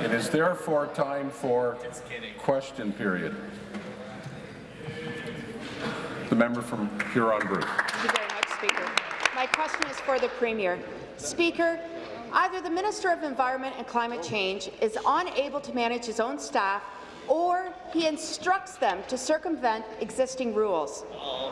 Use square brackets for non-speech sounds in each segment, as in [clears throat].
It is therefore time for question period. The member from Huron-Bruce. Thank you very much, Speaker. My question is for the Premier. Speaker, either the Minister of Environment and Climate Change is unable to manage his own staff or he instructs them to circumvent existing rules.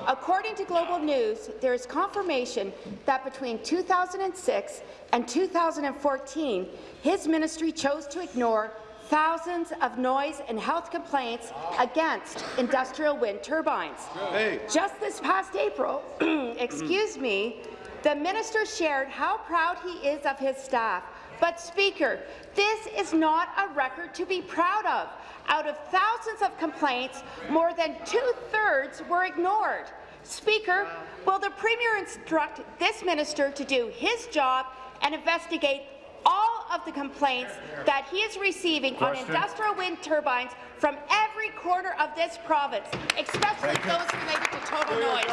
According to Global News, there is confirmation that between 2006 and 2014, his ministry chose to ignore thousands of noise and health complaints against industrial wind turbines. Hey. Just this past April, [clears throat] excuse me, the minister shared how proud he is of his staff. But, Speaker, this is not a record to be proud of. Out of thousands of complaints, more than two-thirds were ignored. Speaker, will the Premier instruct this minister to do his job and investigate all of the complaints that he is receiving Question. on industrial wind turbines from every corner of this province, especially those related to total noise.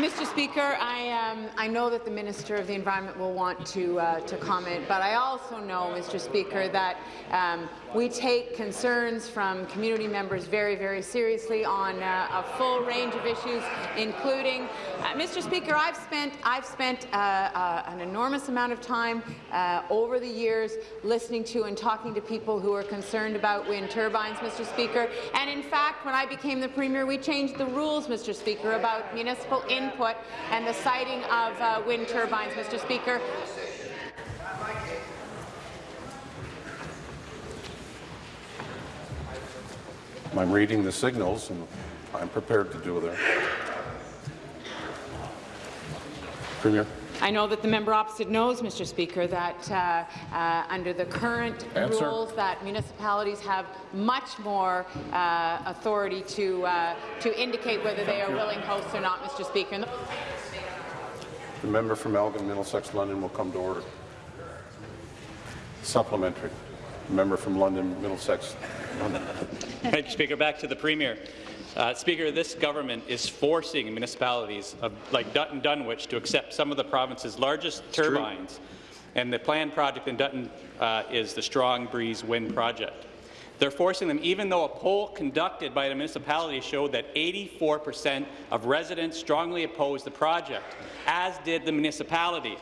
Mr. Speaker, I, um, I know that the Minister of the Environment will want to, uh, to comment, but I also know, Mr. Speaker, that um, we take concerns from community members very, very seriously on uh, a full range of issues, including, uh, Mr. Speaker, I've spent, I've spent uh, uh, an enormous amount of time uh, over the years listening to and talking to people who are concerned about wind turbines, Mr. Speaker, and in fact, when I became the Premier, we changed the rules, Mr. Speaker, about municipal input and the siting of uh, wind turbines, Mr. Speaker. I'm reading the signals, and I'm prepared to do that. Premier. I know that the member opposite knows, Mr. Speaker, that uh, uh, under the current Answer. rules that municipalities have much more uh, authority to uh, to indicate whether they are willing hosts or not, Mr. Speaker. The member from Elgin, Middlesex, London will come to order. Supplementary. The member from London, Middlesex, London. Thank you, Speaker. Back to the Premier. Uh, Speaker, this government is forcing municipalities of, like Dutton Dunwich to accept some of the province's largest it's turbines, true. and the planned project in Dutton uh, is the Strong Breeze Wind Project. They're forcing them, even though a poll conducted by the municipality showed that 84 percent of residents strongly oppose the project, as did the municipality.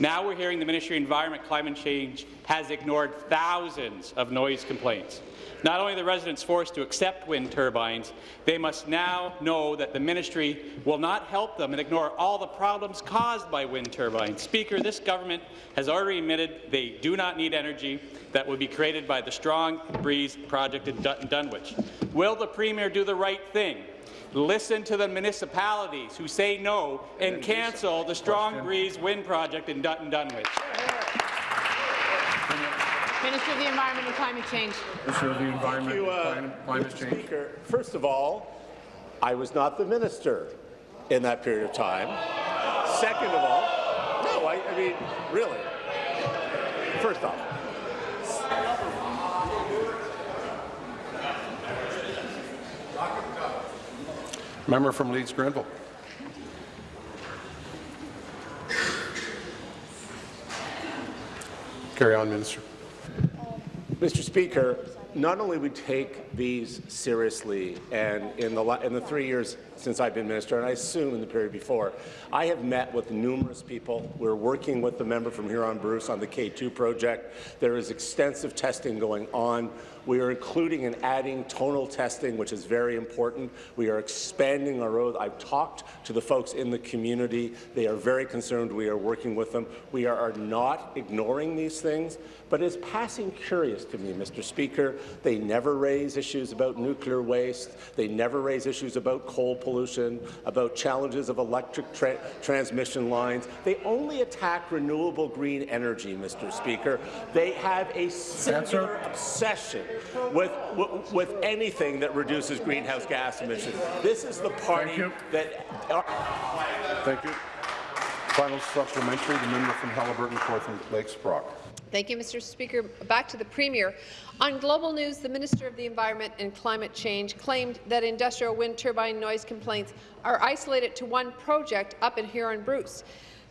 Now we're hearing the Ministry of Environment Climate Change has ignored thousands of noise complaints. Not only are the residents forced to accept wind turbines, they must now know that the ministry will not help them and ignore all the problems caused by wind turbines. Speaker, this government has already admitted they do not need energy that would be created by the Strong Breeze project in Dun Dunwich. Will the Premier do the right thing listen to the municipalities who say no and cancel the Strong Breeze Wind Project in Dutton Dunwich. Minister of the Environment and Climate Change. Minister of the Environment you, uh, and Climate Change. Speaker, first of all, I was not the minister in that period of time. Second of all, no, I, I mean, really. First off, Member from Leeds Grenville. Carry on, Minister. Mr. Speaker, not only we take these seriously, and in the, in the three years since I've been minister, and I assume in the period before, I have met with numerous people. We're working with the member from Huron-Bruce on the K2 project. There is extensive testing going on. We are including and adding tonal testing, which is very important. We are expanding our road. I've talked to the folks in the community. They are very concerned. We are working with them. We are not ignoring these things, but it's passing curious to me, Mr. Speaker. They never raise issues about nuclear waste. They never raise issues about coal pollution, about challenges of electric tra transmission lines. They only attack renewable green energy, Mr. Speaker. They have a singular obsession with, with, with anything that reduces greenhouse gas emissions. This is the party that... Thank you. Final supplementary, the member from Haliburton, Kawartha Lakes Brock. Thank you, Mr. Speaker. Back to the Premier. On Global News, the Minister of the Environment and Climate Change claimed that industrial wind turbine noise complaints are isolated to one project up in Huron-Bruce.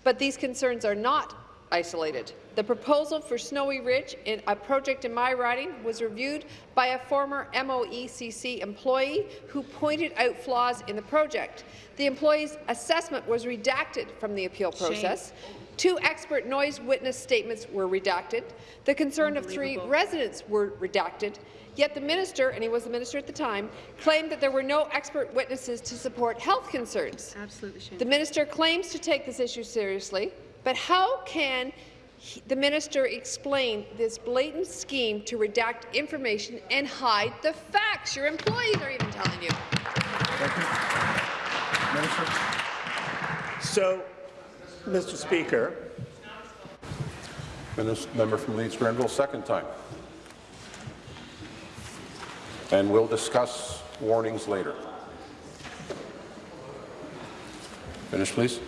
But these concerns are not isolated. The proposal for Snowy Ridge, in a project in my riding, was reviewed by a former MOECC employee who pointed out flaws in the project. The employee's assessment was redacted from the appeal process. Two expert noise witness statements were redacted. The concern of three residents were redacted. Yet the minister, and he was the minister at the time, claimed that there were no expert witnesses to support health concerns. Absolutely The minister claims to take this issue seriously, but how can he- the minister explain this blatant scheme to redact information and hide the facts? Your employees are even telling you. Thank you. Minister. So, Mr. Speaker, Minister, member from Leeds Grenville, second time. And we'll discuss warnings later. Finish, please.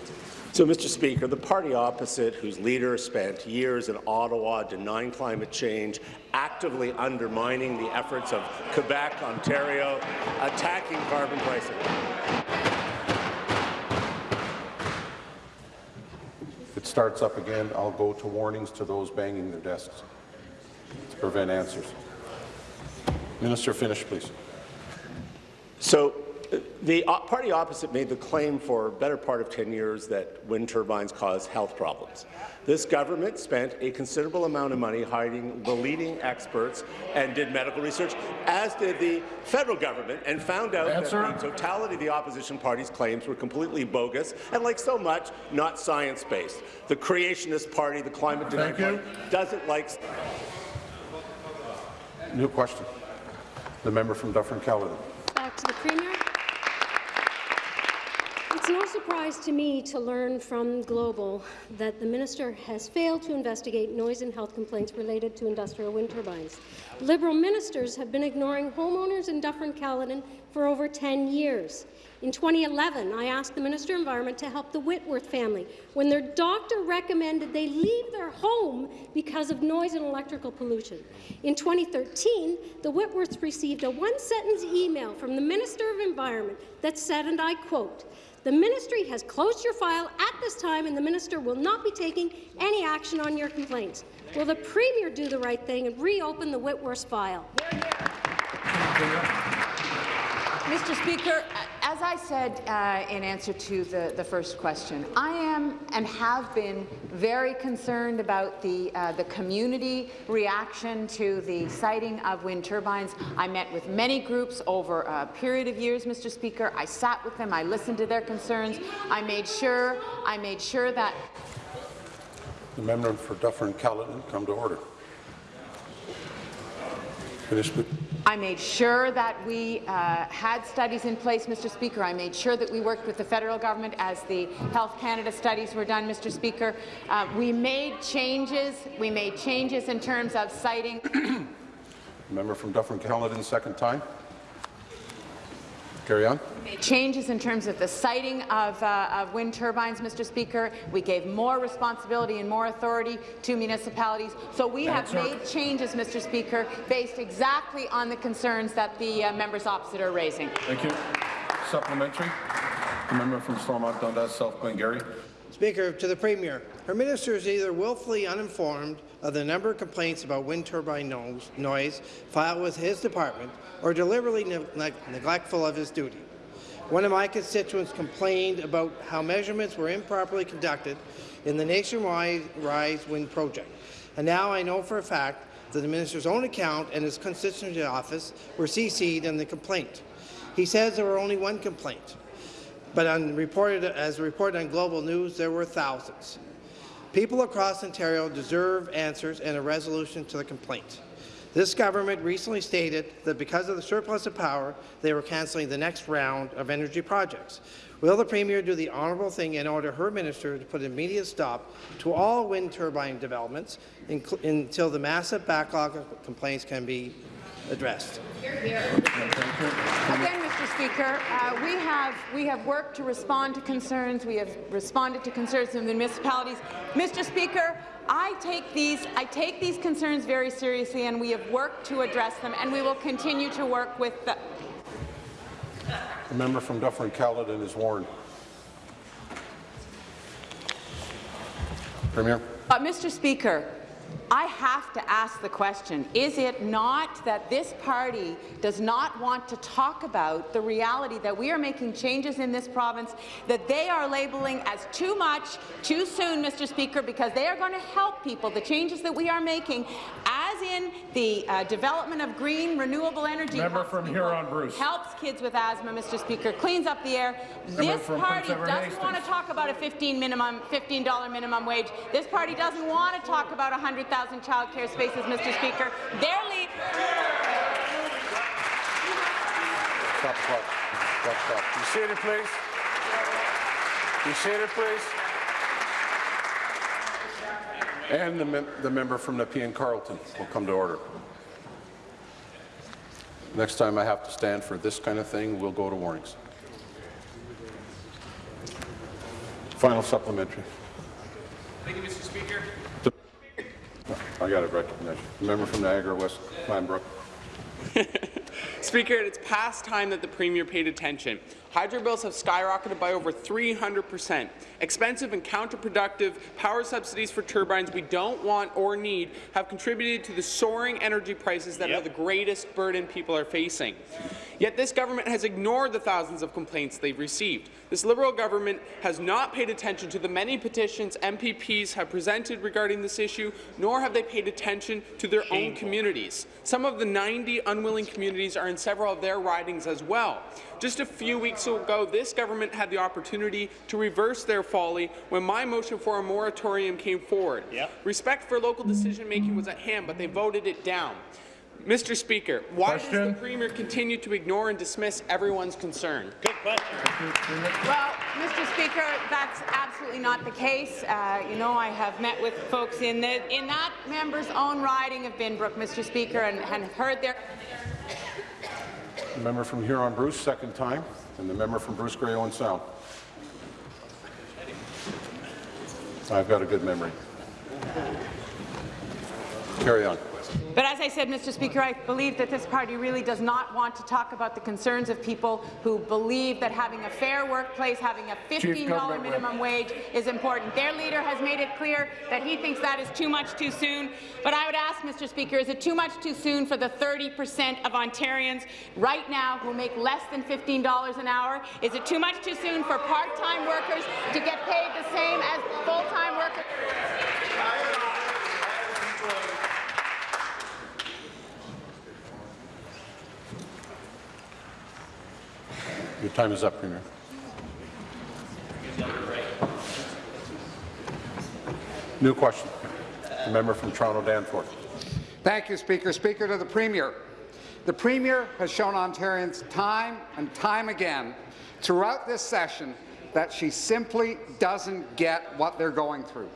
So, Mr. Speaker, the party opposite, whose leader spent years in Ottawa denying climate change, actively undermining the efforts of Quebec, Ontario, attacking carbon pricing. It starts up again, I'll go to warnings to those banging their desks to prevent answers. Minister, finish, please. So, the party opposite made the claim for a better part of 10 years that wind turbines cause health problems. This government spent a considerable amount of money hiding the leading experts and did medical research, as did the federal government, and found out Answer. that the totality of the opposition party's claims were completely bogus and, like so much, not science-based. The creationist party, the climate denier Thank you. party, doesn't like New question. The member from Dufferin-Caledon. Back to the Premier. It's no surprise to me to learn from Global that the minister has failed to investigate noise and health complaints related to industrial wind turbines. Liberal ministers have been ignoring homeowners in Dufferin-Caledon for over 10 years. In 2011, I asked the Minister of Environment to help the Whitworth family when their doctor recommended they leave their home because of noise and electrical pollution. In 2013, the Whitworths received a one-sentence email from the Minister of Environment that said, and I quote, the ministry has closed your file at this time and the minister will not be taking any action on your complaints. Will the Premier do the right thing and reopen the Whitworth file? Mr. Speaker, as I said uh, in answer to the, the first question, I am and have been very concerned about the, uh, the community reaction to the siting of wind turbines. I met with many groups over a period of years, Mr. Speaker. I sat with them. I listened to their concerns. I made sure, I made sure that The member for Dufferin-Caledon, come to order. I made sure that we uh, had studies in place, Mr. Speaker. I made sure that we worked with the federal government as the Health Canada studies were done, Mr. Speaker. Uh, we made changes. We made changes in terms of citing. Member from Dufferin-Caledon, second time. Carry on. changes in terms of the siting of, uh, of wind turbines, Mr. Speaker. We gave more responsibility and more authority to municipalities. So we have made changes, Mr. Speaker, based exactly on the concerns that the uh, members opposite are raising. Thank you. Supplementary. The member from Stormont Dundas, South Glengarry. Speaker, to the Premier, her minister is either willfully uninformed of the number of complaints about wind turbine noise, filed with his department or deliberately ne ne neglectful of his duty. One of my constituents complained about how measurements were improperly conducted in the nationwide Rise Wind project. And now I know for a fact that the minister's own account and his constituency office were CC'd in the complaint. He says there were only one complaint. But reported, as reported on Global News, there were thousands. People across Ontario deserve answers and a resolution to the complaint. This government recently stated that because of the surplus of power, they were cancelling the next round of energy projects. Will the Premier do the honourable thing and order her minister to put an immediate stop to all wind turbine developments until the massive backlog of complaints can be addressed? Again, Mr. Speaker, uh, we have we have worked to respond to concerns. We have responded to concerns in the municipalities. Mr. Speaker, I take these I take these concerns very seriously, and we have worked to address them, and we will continue to work with the. The member from Dufferin-Caledon is warned. Premier. But, Mr. Speaker, I have to ask the question, is it not that this party does not want to talk about the reality that we are making changes in this province that they are labeling as too much, too soon, Mr. Speaker, because they are going to help people, the changes that we are making, as in the uh, development of green, renewable energy Member helps from people, Huron-Bruce. helps kids with asthma, Mr. Speaker, cleans up the air. This party doesn't want to talk about a 15 minimum, $15 minimum wage. This party doesn't want to talk about 100,000 child care spaces, Mr. Speaker. Their lead Stop the clock. Stop, stop. Be seated, please. Be seated, please. And the, mem the member from Nepean Carleton will come to order. Next time I have to stand for this kind of thing, we'll go to warnings. Final supplementary. Thank you, Mr. Speaker. I got it recognized. Member from Niagara West, Glanbrook. [laughs] Speaker, it's past time that the Premier paid attention. Hydro bills have skyrocketed by over 300 percent. Expensive and counterproductive power subsidies for turbines we don't want or need have contributed to the soaring energy prices that are the greatest burden people are facing. Yet this government has ignored the thousands of complaints they've received. This Liberal government has not paid attention to the many petitions MPPs have presented regarding this issue, nor have they paid attention to their own communities. Some of the 90 unwilling communities are in several of their ridings as well. Just a few weeks ago, this government had the opportunity to reverse their folly when my motion for a moratorium came forward. Respect for local decision-making was at hand, but they voted it down. Mr. Speaker, why does the Premier continue to ignore and dismiss everyone's concern? Good question. Well, Mr. Speaker, that's absolutely not the case. Uh, you know, I have met with folks in the in that member's own riding of Binbrook, Mr. Speaker, and, and heard their The member from Huron-Bruce, second time, and the member from Bruce Grey Owen Sound. I've got a good memory. Carry on. But as I said, Mr. Speaker, I believe that this party really does not want to talk about the concerns of people who believe that having a fair workplace, having a $15 minimum wage is important. Their leader has made it clear that he thinks that is too much too soon. But I would ask, Mr. Speaker, is it too much too soon for the 30 percent of Ontarians right now who make less than $15 an hour? Is it too much too soon for part-time workers to get paid the same as full-time workers? Your time is up, Premier. New question. The member from Toronto Danforth. Thank you, Speaker. Speaker to the Premier. The Premier has shown Ontarians time and time again throughout this session that she simply doesn't get what they're going through.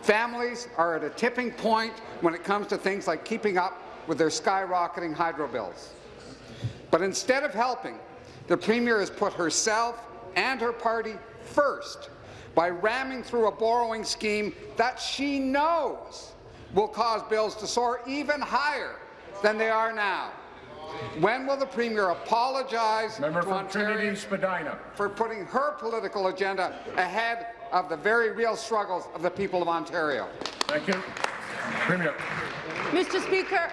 Families are at a tipping point when it comes to things like keeping up with their skyrocketing hydro bills. But instead of helping, the Premier has put herself and her party first by ramming through a borrowing scheme that she knows will cause bills to soar even higher than they are now. When will the Premier apologize Member to from Trinity Spadina. for putting her political agenda ahead of the very real struggles of the people of Ontario? Thank you. Premier. Mr. Speaker,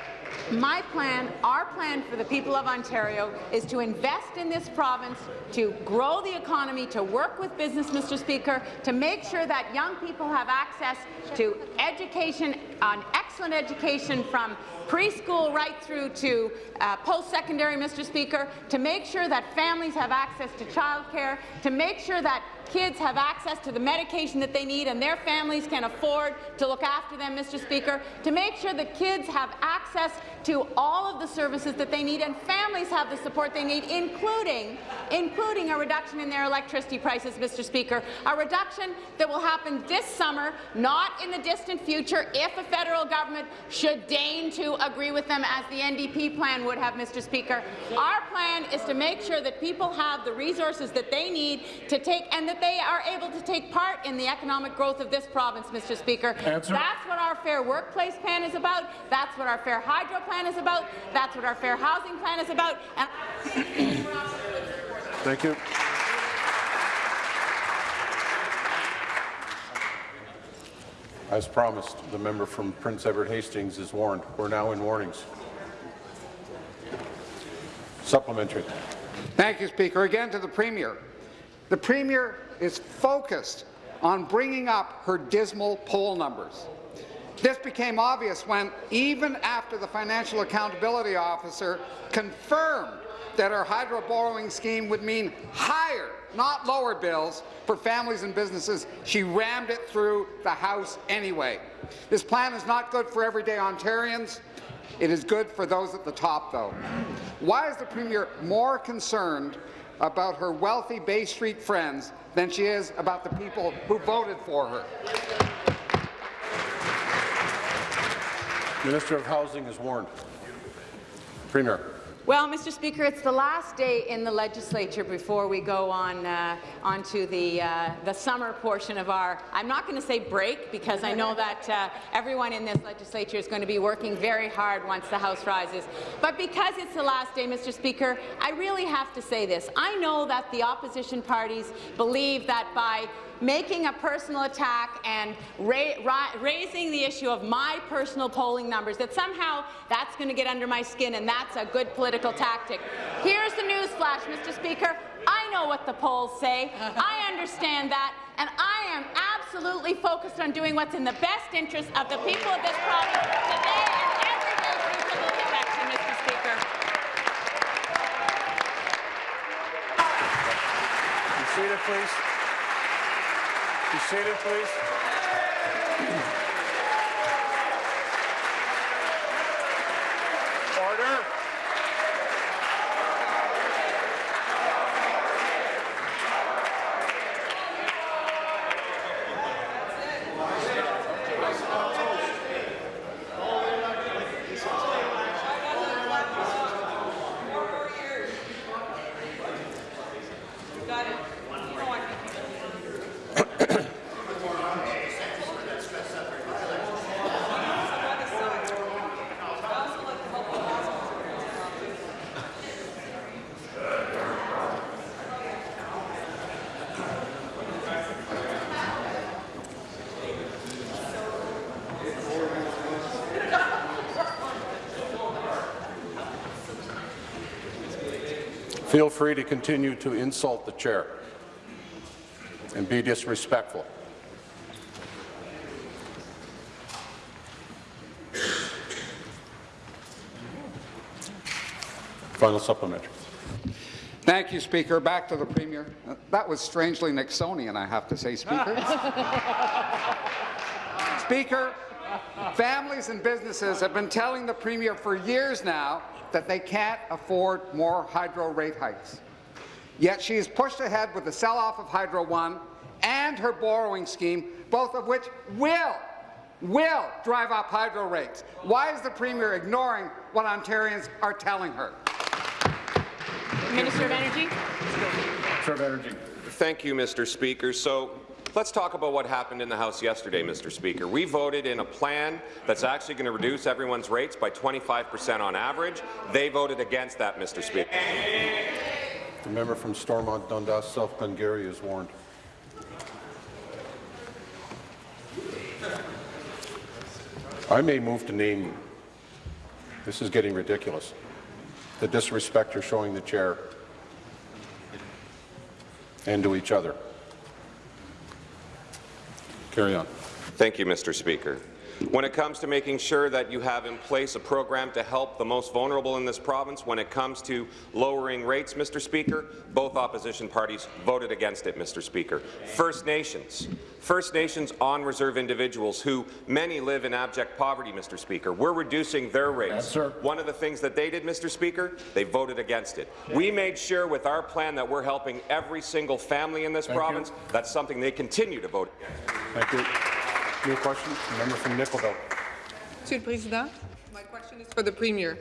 my plan, our plan for the people of Ontario is to invest in this province, to grow the economy, to work with business, Mr. Speaker, to make sure that young people have access to education, an excellent education from preschool right through to uh, post-secondary, Mr. Speaker, to make sure that families have access to childcare, to make sure that kids have access to the medication that they need and their families can afford to look after them, Mr. Speaker, to make sure that kids have access to all of the services that they need and families have the support they need, including, including a reduction in their electricity prices, Mr. Speaker, a reduction that will happen this summer, not in the distant future, if the federal government should deign to agree with them as the NDP plan would have, Mr. Speaker. Our plan is to make sure that people have the resources that they need to take and that they are able to take part in the economic growth of this province, Mr. Speaker. Answer. That's what our Fair Workplace plan is about. That's what our Fair Hydro plan is about. That's what our Fair Housing plan is about. And Thank you. As promised, the member from Prince Edward Hastings is warned. We're now in warnings. Supplementary. Thank you, Speaker. Again to the Premier. The Premier is focused on bringing up her dismal poll numbers. This became obvious when, even after the Financial Accountability Officer confirmed that her hydro borrowing scheme would mean higher, not lower bills for families and businesses, she rammed it through the House anyway. This plan is not good for everyday Ontarians. It is good for those at the top, though. Why is the Premier more concerned about her wealthy Bay Street friends than she is about the people who voted for her? Minister of Housing is warned. Premier. Well, Mr. Speaker, it's the last day in the legislature before we go on uh, onto the uh, the summer portion of our. I'm not going to say break because I know that uh, everyone in this legislature is going to be working very hard once the House rises. But because it's the last day, Mr. Speaker, I really have to say this. I know that the opposition parties believe that by making a personal attack and ra ra raising the issue of my personal polling numbers, that somehow that's going to get under my skin and that's a good political tactic. Here's the news flash, Mr. Speaker. I know what the polls say. I understand that, and I am absolutely focused on doing what's in the best interest of the people of this province today and election, Mr. Speaker. Please. Be seated, please. Order. Feel free to continue to insult the chair and be disrespectful. Final supplementary. Thank you, Speaker. Back to the Premier. That was strangely Nixonian, I have to say, Speaker. [laughs] Speaker, families and businesses have been telling the Premier for years now that they can't afford more hydro rate hikes. Yet she has pushed ahead with the sell-off of Hydro One and her borrowing scheme, both of which will, will drive up hydro rates. Why is the Premier ignoring what Ontarians are telling her? Minister of Energy. Minister of Energy. Thank you, Mr. Speaker. So let's talk about what happened in the House yesterday, Mr. Speaker. We voted in a plan that's actually going to reduce everyone's rates by 25 percent on average. They voted against that, Mr. Speaker. The member from Stormont Dundas South Glengarry is warned. I may move to name. This is getting ridiculous. The disrespect you're showing the chair and to each other. Carry on. Thank you, Mr. Speaker. When it comes to making sure that you have in place a program to help the most vulnerable in this province, when it comes to lowering rates, Mr. Speaker, both opposition parties voted against it, Mr. Speaker. First Nations. First Nations on-reserve individuals who many live in abject poverty, Mr. Speaker. We're reducing their rates. Yes. One of the things that they did, Mr. Speaker, they voted against it. We made sure with our plan that we're helping every single family in this Thank you. province. That's something they continue to vote against. Thank you. New question, member from Nickel Belt. Monsieur le Président, my question is for the Premier.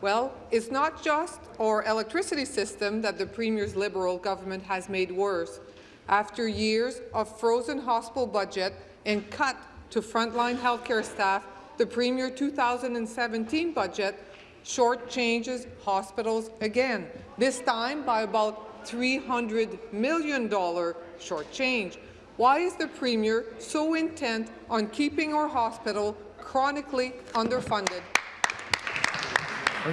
Well, it's not just our electricity system that the Premier's Liberal government has made worse. After years of frozen hospital budget and cut to frontline healthcare staff, the Premier 2017 budget shortchanges hospitals again, this time by about $300 million shortchange. Why is the Premier so intent on keeping our hospital chronically underfunded?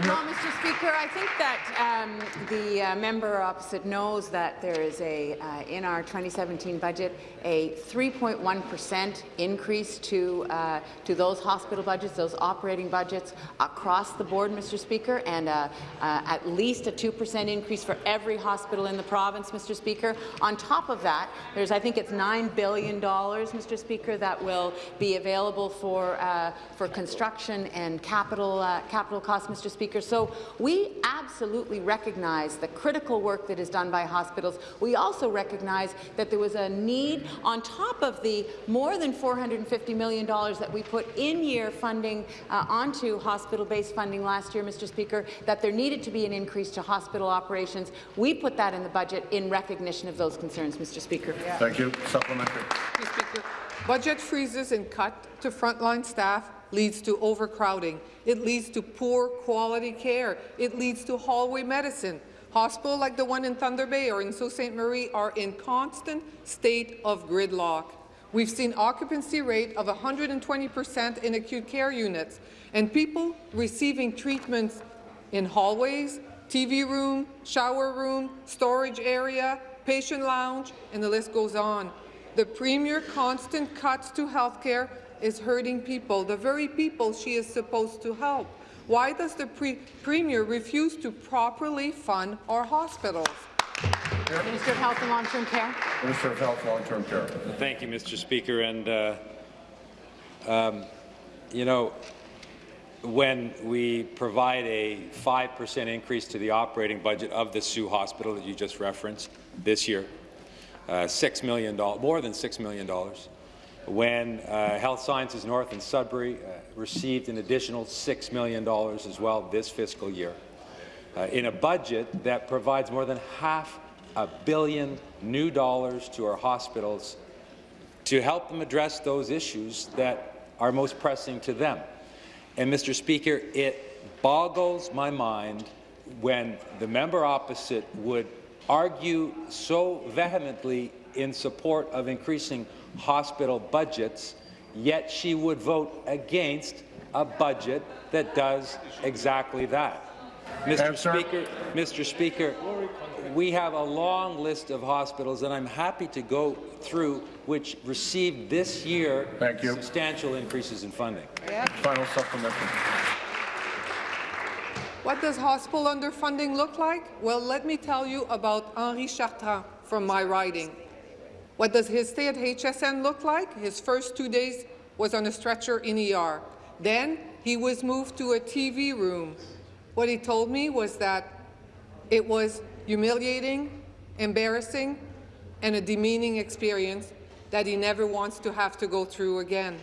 Well, Mr. Speaker, I think that um, the uh, member opposite knows that there is a, uh, in our 2017 budget, a 3.1 percent increase to uh, to those hospital budgets, those operating budgets across the board, Mr. Speaker, and uh, uh, at least a 2 percent increase for every hospital in the province, Mr. Speaker. On top of that, there's I think it's $9 billion, Mr. Speaker, that will be available for uh, for construction and capital capital costs, Mr. Speaker. So we absolutely recognize the critical work that is done by hospitals. We also recognize that there was a need, on top of the more than $450 million that we put in-year funding uh, onto hospital-based funding last year, Mr. Speaker, that there needed to be an increase to hospital operations. We put that in the budget in recognition of those concerns, Mr. Speaker. Yeah. Thank you. Supplementary. Mr. Speaker, budget freezes and cut to frontline staff leads to overcrowding. It leads to poor quality care. It leads to hallway medicine. Hospitals like the one in Thunder Bay or in Sault Ste. Marie are in constant state of gridlock. We've seen occupancy rate of 120 percent in acute care units, and people receiving treatments in hallways, TV room, shower room, storage area, patient lounge, and the list goes on. The Premier constant cuts to health care is hurting people, the very people she is supposed to help. Why does the pre Premier refuse to properly fund our hospitals? Minister of Health and Long-Term Care. Minister of Health, and Long-Term Care. Thank you, Mr. Speaker. And uh, um, you know, when we provide a 5% increase to the operating budget of the Sault Hospital that you just referenced this year, uh, $6 million, more than $6 million, when uh, Health Sciences North and Sudbury uh, received an additional $6 million as well this fiscal year, uh, in a budget that provides more than half a billion new dollars to our hospitals to help them address those issues that are most pressing to them. And, Mr. Speaker, it boggles my mind when the member opposite would argue so vehemently in support of increasing hospital budgets, yet she would vote against a budget that does exactly that. Mr. Speaker, Mr. Speaker, we have a long list of hospitals, and I'm happy to go through which received this year substantial increases in funding. Final supplementary. What does hospital underfunding look like? Well, let me tell you about Henri Chartrand from my riding. What does his stay at HSN look like? His first two days was on a stretcher in ER. Then he was moved to a TV room. What he told me was that it was humiliating, embarrassing, and a demeaning experience that he never wants to have to go through again.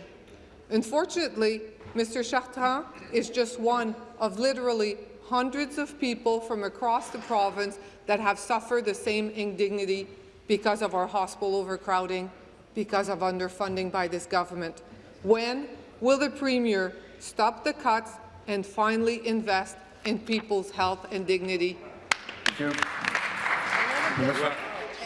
Unfortunately, Mr. Chartrand is just one of literally hundreds of people from across the province that have suffered the same indignity because of our hospital overcrowding, because of underfunding by this government. When will the Premier stop the cuts and finally invest in people's health and dignity? Well,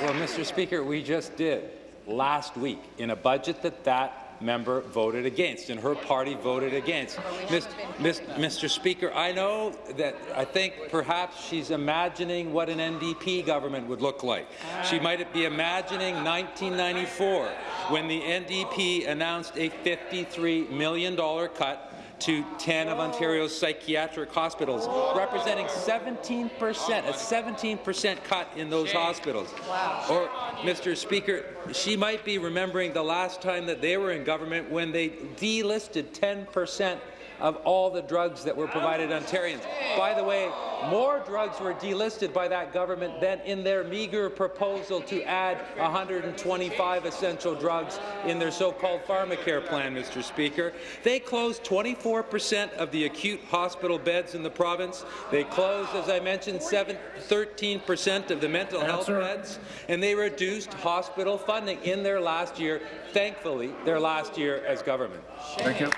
well, Mr. Speaker, we just did last week in a budget that that member voted against, and her party voted against. Mr. Mr. Speaker, I know that I think perhaps she's imagining what an NDP government would look like. She might be imagining 1994, when the NDP announced a $53 million cut to 10 of Ontario's psychiatric hospitals, representing 17 percent, a 17 percent cut in those hospitals. Wow. Or, Mr. Speaker, she might be remembering the last time that they were in government when they delisted 10 percent of all the drugs that were provided Ontarians. By the way, more drugs were delisted by that government than in their meagre proposal to add 125 essential drugs in their so-called pharmacare plan, Mr. Speaker. They closed 24 percent of the acute hospital beds in the province. They closed, as I mentioned, 13 percent of the mental health beds, and they reduced hospital funding in their last year, thankfully, their last year as government. Thank you.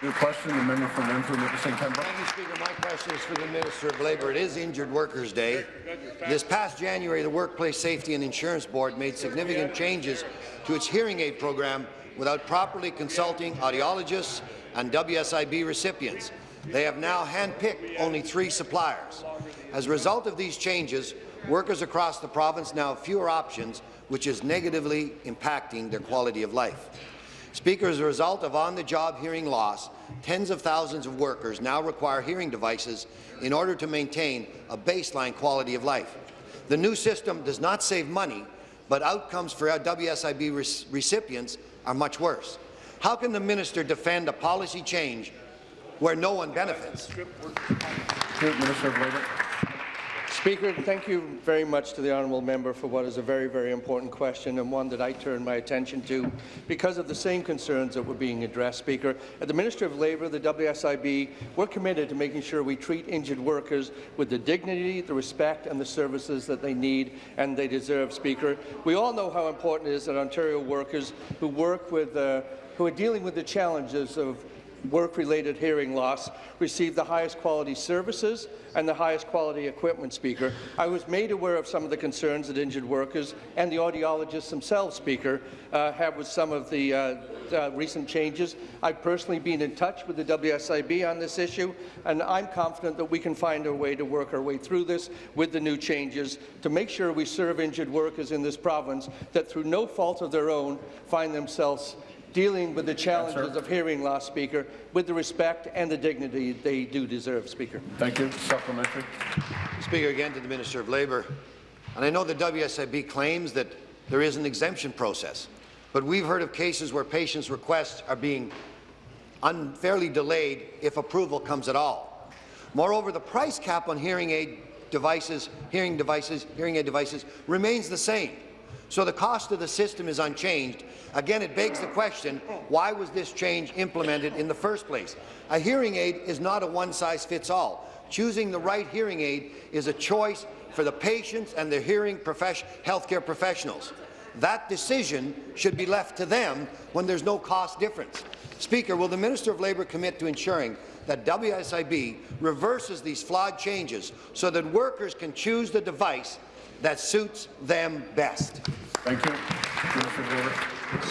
New question, the member from Renfrew, Nipissing, Pembroke. Thank you, Speaker. My question is for the Minister of Labour. It is Injured Workers' Day. This past January, the Workplace Safety and Insurance Board made significant changes to its hearing aid program without properly consulting audiologists and WSIB recipients. They have now handpicked only three suppliers. As a result of these changes, workers across the province now have fewer options, which is negatively impacting their quality of life. Speaker, as a result of on-the-job hearing loss, tens of thousands of workers now require hearing devices in order to maintain a baseline quality of life. The new system does not save money, but outcomes for WSIB re recipients are much worse. How can the minister defend a policy change where no one benefits? Minister of Labour. Speaker, thank you very much to the honourable member for what is a very, very important question and one that I turn my attention to because of the same concerns that were being addressed. Speaker, at the Ministry of Labour, the WSIB, we're committed to making sure we treat injured workers with the dignity, the respect and the services that they need and they deserve. Speaker, we all know how important it is that Ontario workers who work with, uh, who are dealing with the challenges of work-related hearing loss receive the highest quality services and the highest quality equipment, Speaker. I was made aware of some of the concerns that injured workers and the audiologists themselves, Speaker, uh, have with some of the uh, uh, recent changes. I've personally been in touch with the WSIB on this issue, and I'm confident that we can find a way to work our way through this with the new changes to make sure we serve injured workers in this province that, through no fault of their own, find themselves dealing with the challenges of hearing loss, Speaker, with the respect and the dignity they do deserve, Speaker. Thank you. Supplementary. Speaker, again to the Minister of Labour. And I know the WSIB claims that there is an exemption process, but we've heard of cases where patients' requests are being unfairly delayed if approval comes at all. Moreover, the price cap on hearing aid devices, hearing devices, hearing aid devices remains the same. So the cost of the system is unchanged. Again, it begs the question, why was this change implemented in the first place? A hearing aid is not a one-size-fits-all. Choosing the right hearing aid is a choice for the patients and the hearing healthcare professionals. That decision should be left to them when there's no cost difference. Speaker, will the Minister of Labour commit to ensuring that WSIB reverses these flawed changes so that workers can choose the device that suits them best? Thank you.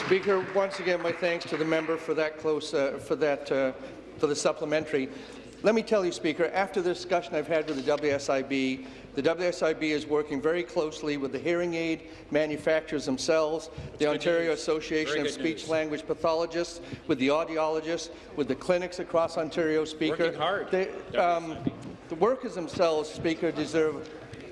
Speaker, once again, my thanks to the member for that close, uh, for that, uh, for the supplementary. Let me tell you, Speaker, after the discussion I've had with the WSIB, the WSIB is working very closely with the hearing aid manufacturers themselves, the Ontario news. Association Very of Speech news. Language Pathologists, with the audiologists, with the clinics across Ontario, Speaker. Working hard. They, um, the workers themselves, Speaker, deserve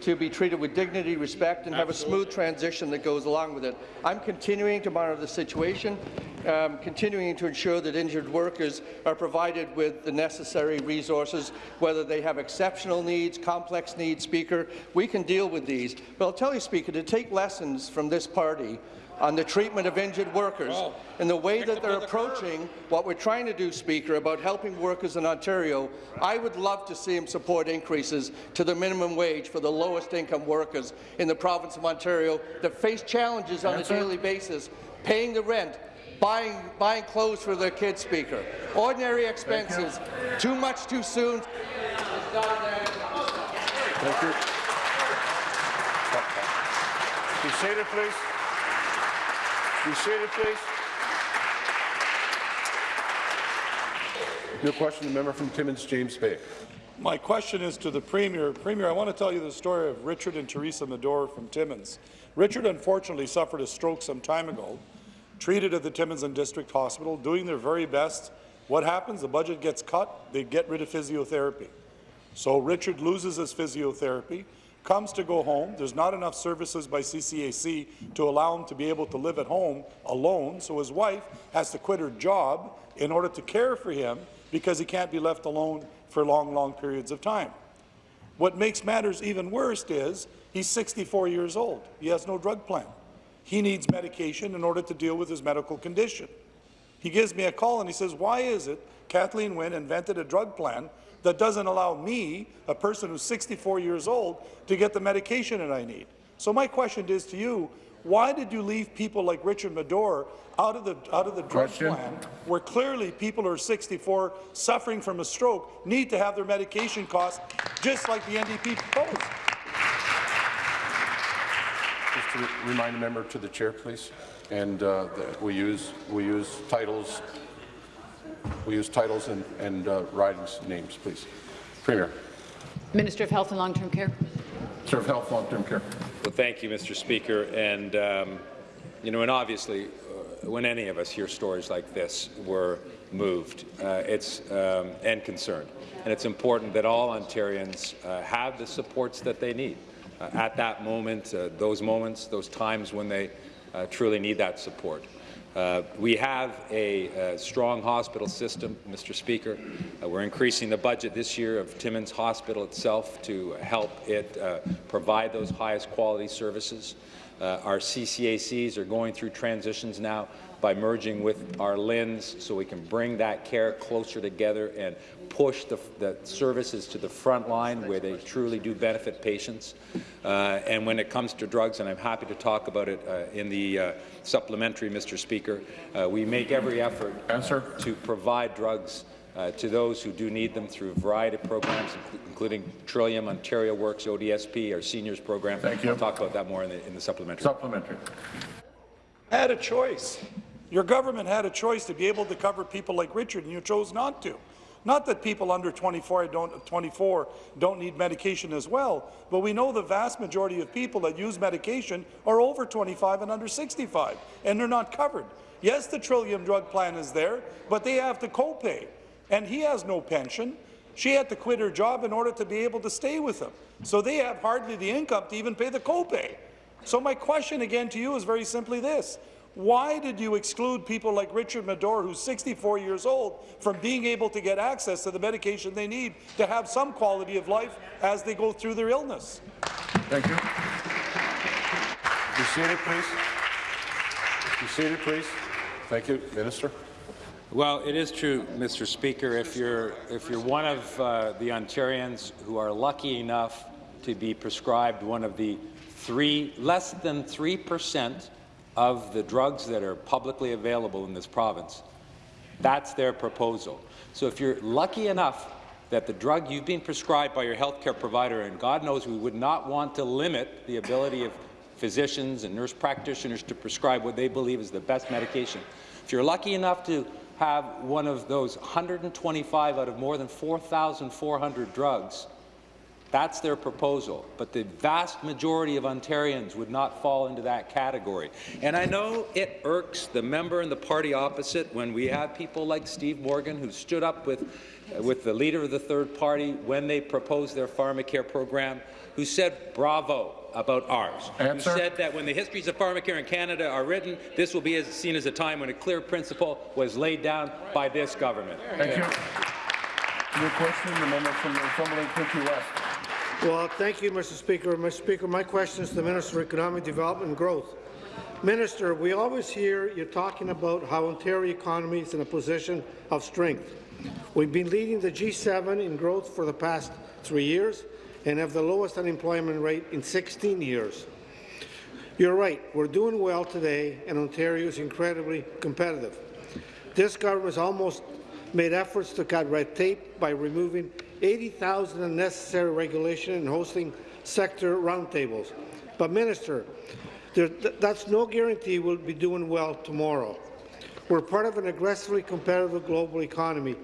to be treated with dignity, respect, and have a smooth transition that goes along with it. I'm continuing to monitor the situation, um, continuing to ensure that injured workers are provided with the necessary resources, whether they have exceptional needs, complex needs, Speaker. We can deal with these. But I'll tell you, Speaker, to take lessons from this party on the treatment of injured workers Oh. and the way that they're approaching what we're trying to do, Speaker, about helping workers in Ontario, I would love to see them support increases to the minimum wage for the lowest income workers in the province of Ontario that face challenges on Answer. a daily basis, paying the rent, buying, buying clothes for their kids, Speaker. Ordinary expenses, too much too soon. Thank you. Be seated, please. Be seated, please. New question, the member from Timmins, James Bay. My question is to the Premier. Premier, I want to tell you the story of Richard and Teresa Madore from Timmins. Richard unfortunately suffered a stroke some time ago, treated at the Timmins and District Hospital, doing their very best. What happens? The budget gets cut, they get rid of physiotherapy. So Richard loses his physiotherapy, comes to go home. There's not enough services by CCAC to allow him to be able to live at home alone, so his wife has to quit her job in order to care for him because he can't be left alone for long, long periods of time. What makes matters even worse is he's 64 years old. He has no drug plan. He needs medication in order to deal with his medical condition. He gives me a call and he says, why is it Kathleen Wynne invented a drug plan that doesn't allow me, a person who's 64 years old, to get the medication that I need? So my question is to you, Why did you leave people like Richard Madore out of the out of the drug Question. plan, where clearly people who are 64 suffering from a stroke need to have their medication costs just like the NDP proposed? Just to remind the member to the chair, please. And uh, that we use we use titles. We use titles and, and uh, ridings names, please. Premier. Minister of Health and Long-Term Care. Minister of Health, Long-Term Care. Well, thank you, Mr. Speaker. And, um, you know, and obviously, uh, when any of us hear stories like this, we're moved uh, it's, um, and concerned. And it's important that all Ontarians uh, have the supports that they need uh, at that moment, uh, those moments, those times when they uh, truly need that support. Uh, we have a, uh strong hospital system, Mr. Speaker. Uh, we're increasing the budget this year of Timmins Hospital itself to help it uh, provide those highest quality services. Uh, our CCACs are going through transitions now by merging with our LHINs so we can bring that care closer together and push the, the services to the front line where they truly do benefit patients. Uh, and when it comes to drugs, and I'm happy to talk about it uh, in the uh, supplementary, Mr. Speaker, uh, we make every effort Answer. to provide drugs uh, to those who do need them through a variety of programs, including Trillium, Ontario Works, ODSP, our seniors program. Thank you. I'll talk about that more in the, in the supplementary. Supplementary. Had a choice. Your government had a choice to be able to cover people like Richard, and you chose not to. Not that people under 24 don't, 24 don't need medication as well, but we know the vast majority of people that use medication are over 25 and under 65, and they're not covered. Yes, the Trillium drug plan is there, but they have to copay, and he has no pension. She had to quit her job in order to be able to stay with him. So they have hardly the income to even pay the copay. So my question again to you is very simply this. Why did you exclude people like Richard Madore, who's 64 years old, from being able to get access to the medication they need to have some quality of life as they go through their illness? Thank you. Be seated, please. Be seated, please. Thank you, Minister. Well, it is true, Mr. Speaker. If you're if you're one of uh, the Ontarians who are lucky enough to be prescribed one of the three less than three percent of the drugs that are publicly available in this province, that's their proposal. So if you're lucky enough that the drug you've been prescribed by your healthcare provider, and God knows we would not want to limit the ability of physicians and nurse practitioners to prescribe what they believe is the best medication. If you're lucky enough to have one of those 125 out of more than 4,400 drugs, that's their proposal. But the vast majority of Ontarians would not fall into that category. And I know it irks the member and the party opposite when we have people like Steve Morgan who stood up with, uh, with the leader of the third party when they proposed their pharmacare program, who said bravo about ours, Answer. who said that when the histories of pharmacare in Canada are written, this will be as, seen as a time when a clear principle was laid down by this government. Thank you. New question, the member from Northumberland, Quinte West. Well, thank you, Mr. Speaker. Mr. Speaker, my question is to the Minister of Economic Development and Growth. Minister, we always hear you talking about how Ontario economy is in a position of strength. We've been leading the G7 in growth for the past three years and have the lowest unemployment rate in 16 years. You're right, we're doing well today, and Ontario is incredibly competitive. This government has almost made efforts to cut red tape by removing 80,000 unnecessary regulation and hosting sector roundtables. But, Minister, there, th that's no guarantee we'll be doing well tomorrow. We're part of an aggressively competitive global economy.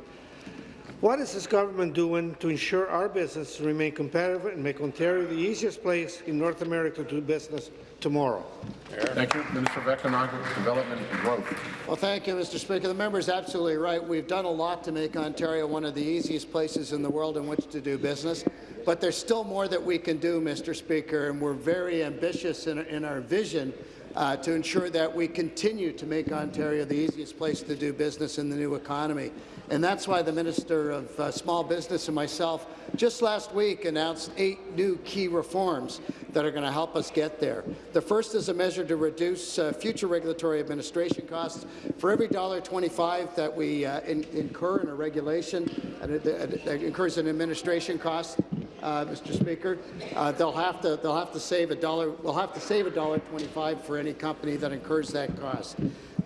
What is this government doing to ensure our business remain competitive and make Ontario the easiest place in North America to do business tomorrow? Thank you. Minister of Economic Development and Growth. Well, thank you, Mr. Speaker. The member is absolutely right. We've done a lot to make Ontario one of the easiest places in the world in which to do business, but there's still more that we can do, Mr. Speaker, and we're very ambitious in, in our vision uh, to ensure that we continue to make Ontario the easiest place to do business in the new economy. And that's why the Minister of uh, Small Business and myself just last week announced eight new key reforms that are going to help us get there. The first is a measure to reduce uh, future regulatory administration costs. For every $1.25 that we uh, in, incur in a regulation, it incurs an administration cost, uh, Mr. Speaker, uh, they'll have to they'll have to save a dollar. They'll have to save a dollar twenty-five for any company that incurs that cost.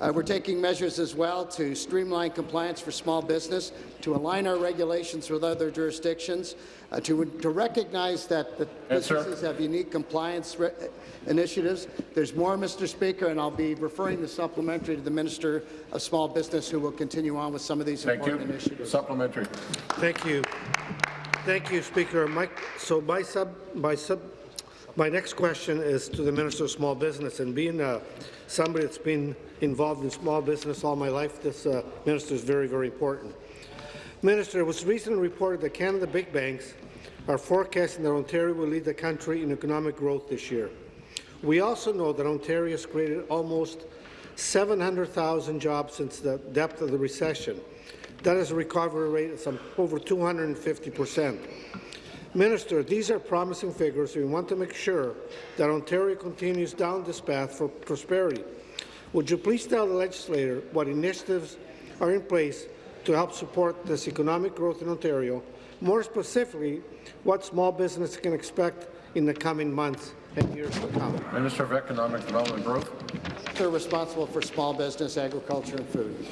Uh, we're taking measures as well to streamline compliance for small business, to align our regulations with other jurisdictions, uh, to, to recognize that the Yes, sir. businesses have unique compliance initiatives. There's more, Mr. Speaker, and I'll be referring the supplementary to the Minister of Small Business, who will continue on with some of these Thank you. important initiatives. Supplementary. Thank you. Thank you, Speaker. My, so my sub, my sub, my next question is to the Minister of Small Business. And being uh, somebody that's been involved in small business all my life, this uh, minister is very, very important. Minister, it was recently reported that Canada big banks are forecasting that Ontario will lead the country in economic growth this year. We also know that Ontario has created almost 700,000 jobs since the depth of the recession. That is a recovery rate of some over 250 percent. Minister, these are promising figures. We want to make sure that Ontario continues down this path for prosperity. Would you please tell the legislator what initiatives are in place to help support this economic growth in Ontario? More specifically, what small business can expect in the coming months and years to come. Minister of Economic Development and Growth. They're responsible for small business, agriculture, and food.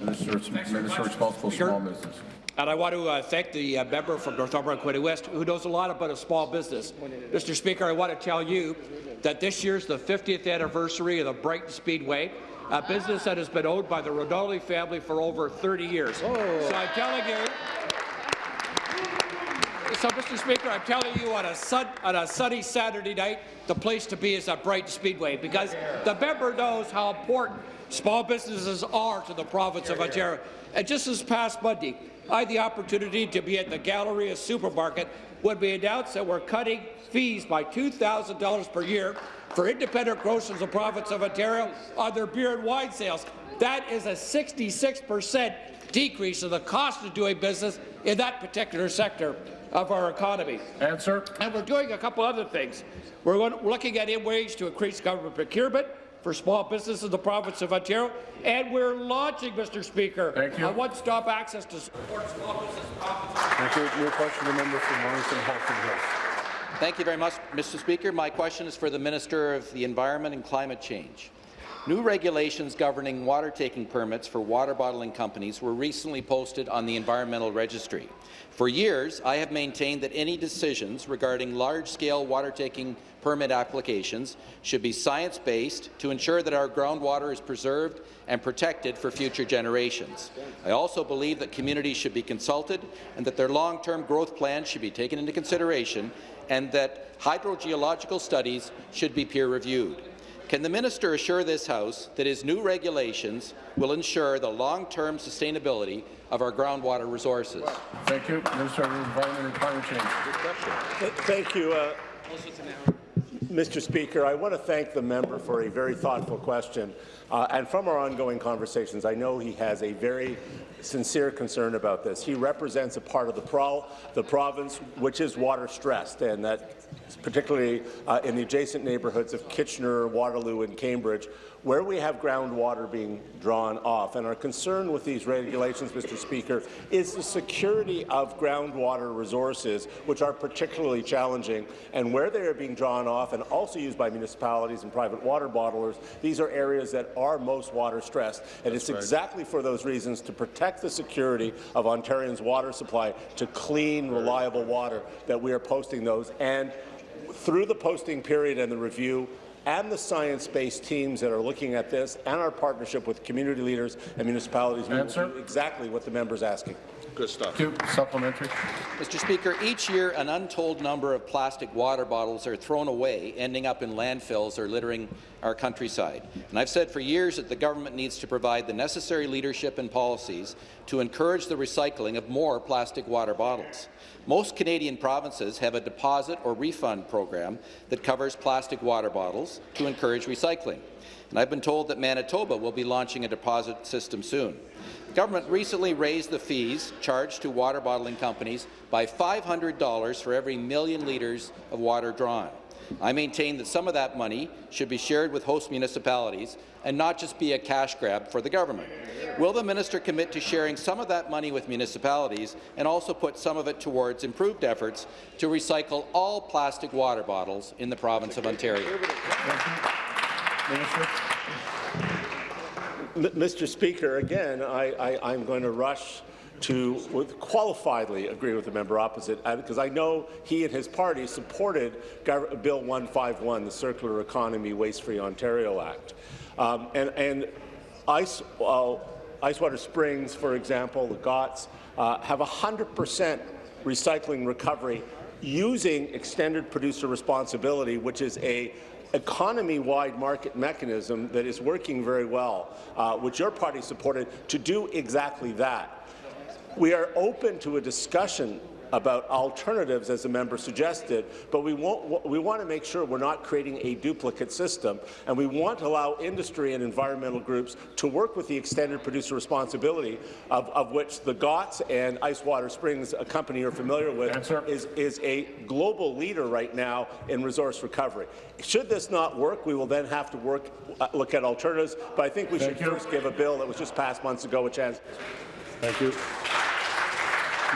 Minister, Minister responsible for small business. And I want to uh, thank the uh, member from Northumberland Quinte West who knows a lot about a small business. Mr. Speaker, I want to tell you that this year's the 50th anniversary of the Brighton Speedway, a business that has been owned by the Ronaldi family for over 30 years. So I'm telling you, so, Mr. Speaker, I'm telling you on a, sun, on a sunny Saturday night, the place to be is at Brighton Speedway because the member knows how important small businesses are to the province of Ontario. And just this past Monday, I had the opportunity to be at the Galleria Supermarket when we announced that we're cutting fees by $2,000 per year for independent grocers in the province of Ontario on their beer and wine sales. That is a 66 percent decrease in the cost of doing business in that particular sector of our economy. Answer. And we're doing a couple other things. We're looking at ways to increase government procurement for small businesses in the province of Ontario, and we're launching, Mr. Speaker, a one-stop access to support small business Thank you. Your question, the member from Morrison Halton Hills. Thank you very much, Mr. Speaker. My question is for the Minister of the Environment and Climate Change. New regulations governing water-taking permits for water bottling companies were recently posted on the Environmental Registry. For years, I have maintained that any decisions regarding large-scale water-taking permit applications should be science-based to ensure that our groundwater is preserved and protected for future generations. I also believe that communities should be consulted and that their long-term growth plans should be taken into consideration and that hydrogeological studies should be peer-reviewed. Can the minister assure this House that his new regulations will ensure the long-term sustainability of our groundwater resources? Thank you. Minister of Environment and Climate Change. Thank you. Uh, Mr. Speaker, I want to thank the member for a very thoughtful question. Uh, and from our ongoing conversations, I know he has a very sincere concern about this. He represents a part of the, pro the province which is water-stressed, and that particularly uh, in the adjacent neighbourhoods of Kitchener, Waterloo, and Cambridge, where we have groundwater being drawn off. And our concern with these regulations, Mr. Speaker, is the security of groundwater resources, which are particularly challenging, and where they are being drawn off and also used by municipalities and private water bottlers, these are areas that are most water stressed. And it's exactly for those reasons to protect the security of Ontarians' water supply to clean, reliable water that we are posting those. And through the posting period and the review, and the science-based teams that are looking at this, and our partnership with community leaders and municipalities, we will do exactly what the member is asking. Good stuff. Supplementary. Mr. Speaker, each year an untold number of plastic water bottles are thrown away, ending up in landfills or littering our countryside. And I've said for years that the government needs to provide the necessary leadership and policies to encourage the recycling of more plastic water bottles. Most Canadian provinces have a deposit or refund program that covers plastic water bottles to encourage recycling. And I've been told that Manitoba will be launching a deposit system soon. The government recently raised the fees charged to water bottling companies by $500 for every million litres of water drawn. I maintain that some of that money should be shared with host municipalities and not just be a cash grab for the government. Will the minister commit to sharing some of that money with municipalities and also put some of it towards improved efforts to recycle all plastic water bottles in the province of Ontario? M Mr. Speaker, again, I, I'm going to rush to with qualifiedly agree with the member opposite, because I know he and his party supported Bill 151, the Circular Economy Waste-Free Ontario Act. Um, and, and ice, uh, Icewater Springs, for example, the Gotts, uh, have 100% recycling recovery using extended producer responsibility, which is a economy-wide market mechanism that is working very well, uh, which your party supported, to do exactly that. We are open to a discussion about alternatives, as the member suggested, but we, won't, we want to make sure we're not creating a duplicate system, and we want to allow industry and environmental groups to work with the extended producer responsibility, of, of which the Gotts and Ice Water Springs, a company you're familiar with, is, is a global leader right now in resource recovery. Should this not work, we will then have to work, uh, look at alternatives, but I think we Thank should you. first give a bill that was just passed months ago a chance. Thank you.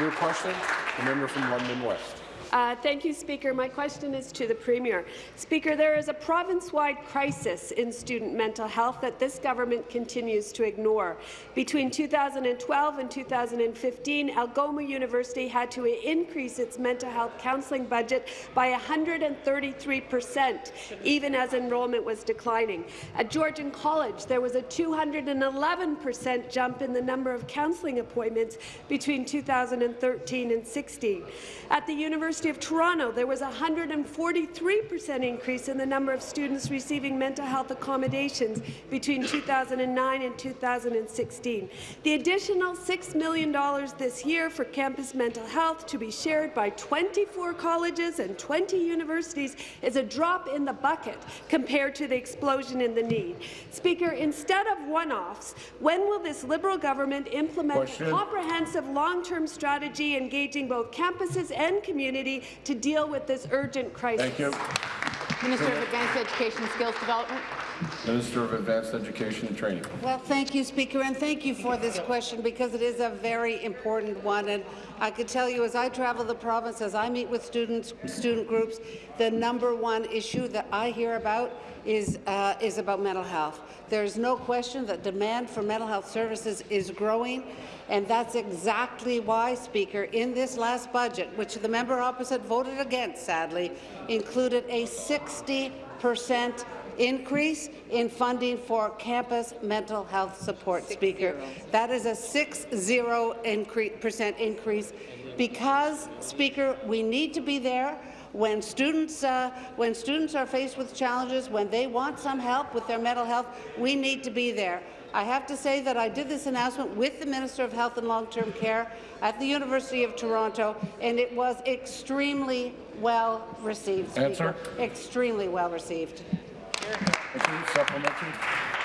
New question, the member from London West. Uh, thank you, Speaker. My question is to the Premier. Speaker, there is a province-wide crisis in student mental health that this government continues to ignore. Between 2012 and 2015, Algoma University had to increase its mental health counselling budget by 133 percent, even as enrollment was declining. At Georgian College, there was a 211 percent jump in the number of counselling appointments between 2013 and 16. At the University of Toronto, there was a 143 percent increase in the number of students receiving mental health accommodations between 2009 and 2016. The additional $6 million this year for campus mental health to be shared by 24 colleges and 20 universities is a drop in the bucket compared to the explosion in the need. Speaker, instead of one-offs, when will this Liberal government implement Question. a comprehensive long-term strategy engaging both campuses and community to deal with this urgent crisis? Thank you. Minister of Advanced Education and Skills Development. Minister of Advanced Education and Training. Well, thank you, Speaker, and thank you for this question because it is a very important one. And I could tell you, as I travel the province, as I meet with students, student groups, the number one issue that I hear about is uh, is about mental health. There is no question that demand for mental health services is growing, and that's exactly why, Speaker, in this last budget, which the member opposite voted against, sadly, included a 60 percent increase in funding for campus mental health support, Speaker. That is a 60 percent increase because, Speaker, we need to be there when students, uh, when students are faced with challenges, when they want some help with their mental health, we need to be there. I have to say that I did this announcement with the Minister of Health and Long-Term Care at the University of Toronto, and it was extremely well received. Speaker. Answer. Extremely well received. Thank you. Supplementary.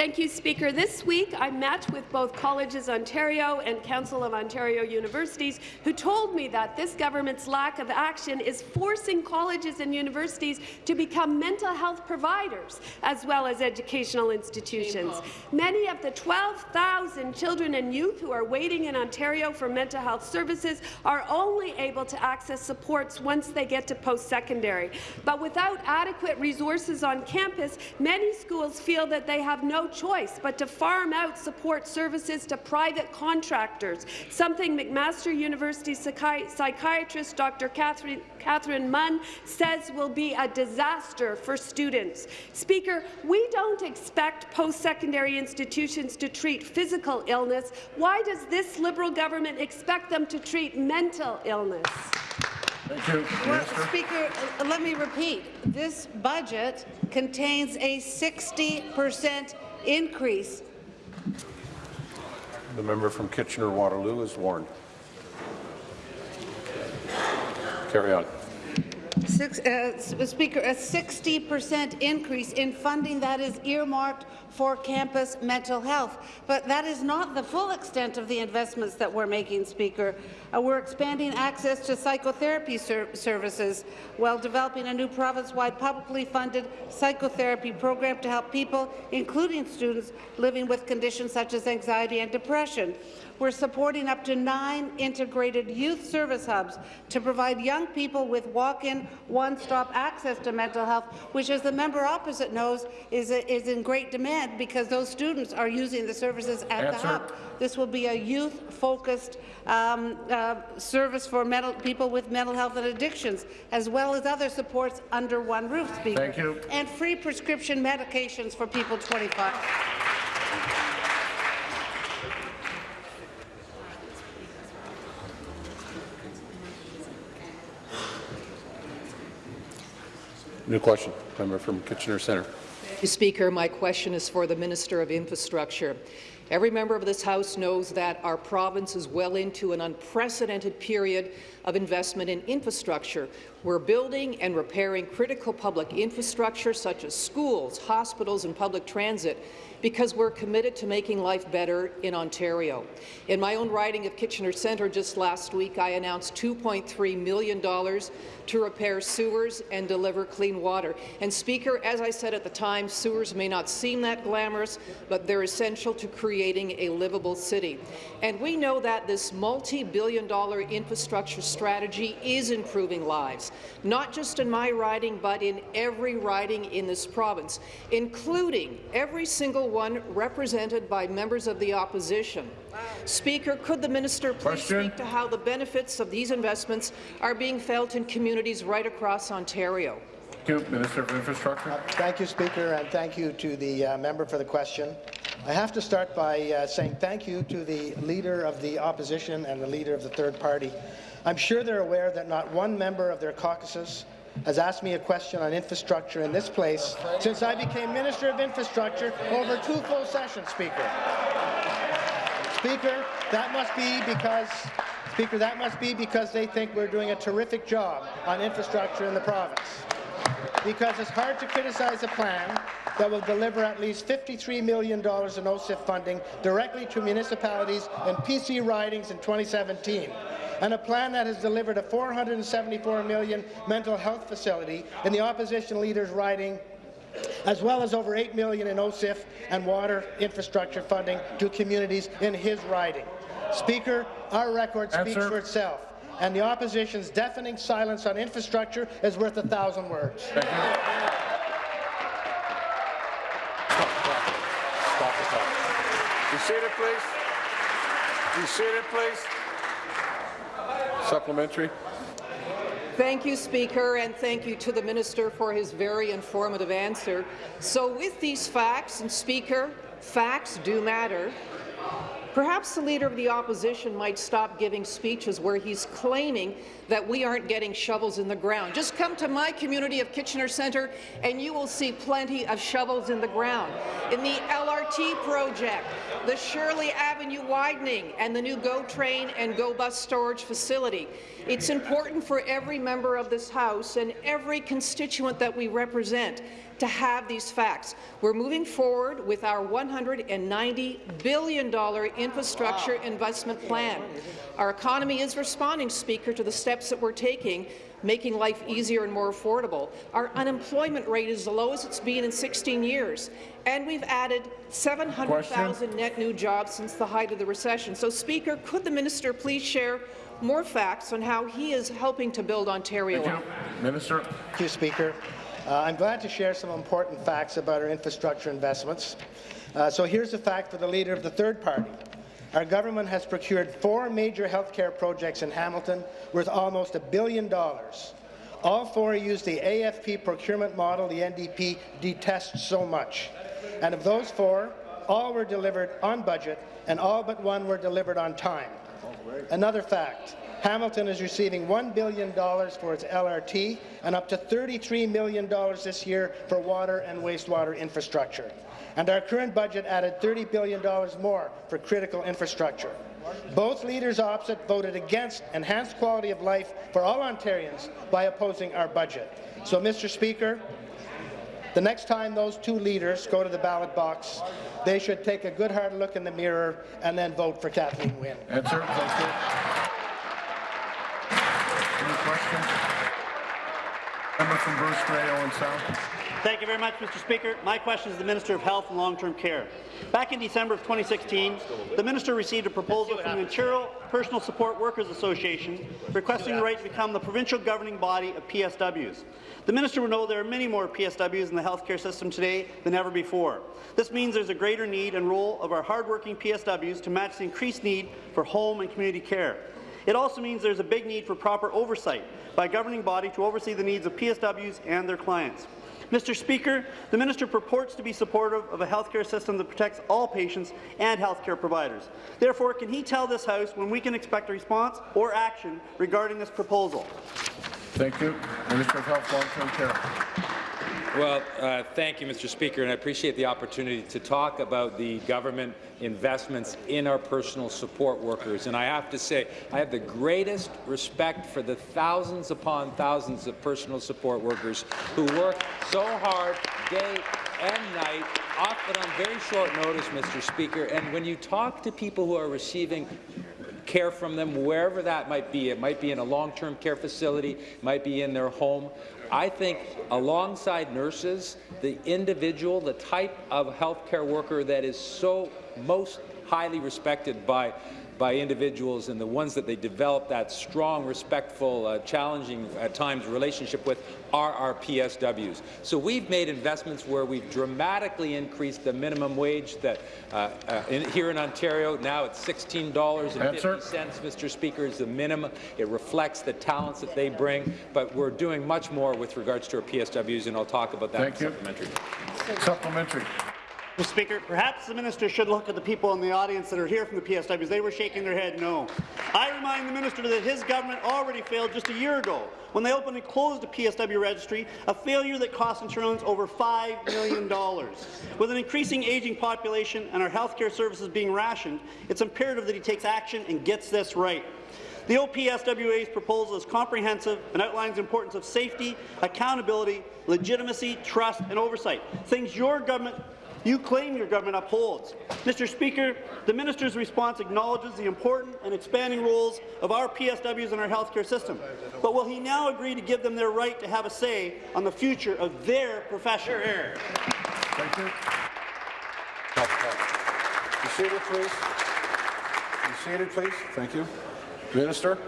Thank you, Speaker. This week, I met with both Colleges Ontario and Council of Ontario Universities, who told me that this government's lack of action is forcing colleges and universities to become mental health providers as well as educational institutions. Many of the 12,000 children and youth who are waiting in Ontario for mental health services are only able to access supports once they get to post-secondary. But without adequate resources on campus, many schools feel that they have no choice but to farm out support services to private contractors, something McMaster University psychi psychiatrist Dr. Catherine, Catherine Munn says will be a disaster for students. Speaker, we don't expect post-secondary institutions to treat physical illness. Why does this Liberal government expect them to treat mental illness? Thank you. Well, Speaker, let me repeat. This budget contains a 60 percent increase The member from Kitchener-Waterloo is warned. Carry on. Six, uh, Speaker, a 60% increase in funding that is earmarked for campus mental health. But that is not the full extent of the investments that we're making, Speaker. Uh, we're expanding access to psychotherapy ser services while developing a new province-wide publicly funded psychotherapy program to help people, including students, living with conditions such as anxiety and depression. We're supporting up to nine integrated youth service hubs to provide young people with walk-in, one-stop access to mental health, which, as the member opposite knows, is, is in great demand because those students are using the services at Answer. the hub. This will be a youth-focused um, uh, service for mental, people with mental health and addictions, as well as other supports under one roof, Speaker. Thank you. And free prescription medications for people 25. New question, member from Kitchener Centre. Mr. Speaker, my question is for the Minister of Infrastructure. Every member of this House knows that our province is well into an unprecedented period of investment in infrastructure. We're building and repairing critical public infrastructure such as schools, hospitals and public transit because we're committed to making life better in Ontario. In my own riding of Kitchener Centre just last week, I announced $2.3 million to repair sewers and deliver clean water. And Speaker, as I said at the time, sewers may not seem that glamorous, but they're essential to creating a livable city. And we know that this multi-billion dollar infrastructure strategy is improving lives, not just in my riding, but in every riding in this province, including every single one represented by members of the opposition. Speaker, could the minister please Question. speak to how the benefits of these investments are being felt in communities right across Ontario? Thank you, Minister of Infrastructure. Thank you, Speaker, and thank you to the uh, member for the question. I have to start by uh, saying thank you to the Leader of the Opposition and the Leader of the Third Party. I'm sure they're aware that not one member of their caucuses has asked me a question on infrastructure in this place since I became Minister of Infrastructure over two full sessions, Speaker. Speaker, that must be because Speaker, that must be because they think we're doing a terrific job on infrastructure in the province. Because it's hard to criticize a plan that will deliver at least $53 million in OCIF funding directly to municipalities and PC ridings in 2017 and a plan that has delivered a 474 million mental health facility in the opposition leader's riding as well as over 8 million in OCIF and water infrastructure funding to communities in his riding. Speaker, our record speaks Answer. for itself, and the opposition's deafening silence on infrastructure is worth a thousand words. Thank you. Stop the clock. Be seated, please. Please. Supplementary. Thank you, Speaker, and thank you to the Minister for his very informative answer. So with these facts, and Speaker, facts do matter, Perhaps the Leader of the Opposition might stop giving speeches where he's claiming that we aren't getting shovels in the ground. Just come to my community of Kitchener Centre and you will see plenty of shovels in the ground. In the LRT project, the Shirley Avenue widening, and the new GO Train and GO Bus storage facility. It's important for every member of this House and every constituent that we represent to have these facts. We're moving forward with our $190 billion infrastructure investment plan. Our economy is responding, Speaker, to the steps that we're taking making life easier and more affordable. Our unemployment rate is the lowest it's been in 16 years, and we've added 700,000 net new jobs since the height of the recession. So, Speaker, could the minister please share more facts on how he is helping to build Ontario Thank you. Minister. Thank you, Speaker. Uh, I'm glad to share some important facts about our infrastructure investments. Uh, so here's a fact for the Leader of the Third Party. Our government has procured four major healthcare projects in Hamilton worth almost a billion dollars. All four use the AFP procurement model the NDP detests so much. And of those four, all were delivered on budget and all but one were delivered on time. Another fact, Hamilton is receiving $1 billion for its LRT and up to $33 million this year for water and wastewater infrastructure. And our current budget added $30 billion more for critical infrastructure. Both leaders opposite voted against enhanced quality of life for all Ontarians by opposing our budget. So, Mr. Speaker, the next time those two leaders go to the ballot box, they should take a good hard look in the mirror and then vote for Kathleen Wynne. Answer. Thank you. Any questions? Member from Bruce Grey, Owen Sound. Thank you very much, Mr. Speaker. My question is to the Minister of Health and Long-Term Care. Back in December of 2016, the minister received a proposal from the Ontario Personal Support Workers Association requesting the right to become the provincial governing body of PSWs. The minister will know there are many more PSWs in the healthcare system today than ever before. This means there's a greater need and role of our hardworking PSWs to match the increased need for home and community care. It also means there's a big need for proper oversight by a governing body to oversee the needs of PSWs and their clients. Mr. Speaker, the minister purports to be supportive of a healthcare system that protects all patients and healthcare providers. Therefore, can he tell this House when we can expect a response or action regarding this proposal? Thank you. Minister of Health, Long-Term Care. Well, uh, thank you, Mr. Speaker, and I appreciate the opportunity to talk about the government investments in our personal support workers. And I have to say, I have the greatest respect for the thousands upon thousands of personal support workers who work so hard day and night, often on very short notice, Mr. Speaker. And when you talk to people who are receiving care from them, wherever that might be. It might be in a long-term care facility, it might be in their home. I think alongside nurses, the individual, the type of healthcare worker that is so most highly respected by by individuals and the ones that they develop that strong, respectful, uh, challenging at times relationship with are our PSWs. So we've made investments where we've dramatically increased the minimum wage that uh, uh, in, here in Ontario, now it's $16.50, Mr. Speaker, is the minimum. It reflects the talents that they bring, but we're doing much more with regards to our PSWs, and I'll talk about that Thank in you. supplementary. Supplementary. Mr. Speaker, perhaps the minister should look at the people in the audience that are here from the PSWs. They were shaking their head no. I remind the minister that his government already failed just a year ago when they opened and closed the PSW registry, a failure that cost Ontarians over $5 million. With an increasing aging population and our healthcare services being rationed, it's imperative that he takes action and gets this right. The OPSWA's proposal is comprehensive and outlines the importance of safety, accountability, legitimacy, trust and oversight, things your government you claim your government upholds. Mr. Speaker, the minister's response acknowledges the important and expanding roles of our PSWs in our healthcare system. But will he now agree to give them their right to have a say on the future of their profession? Thank you. Be seated, please. Be seated, please. Thank you. Minister.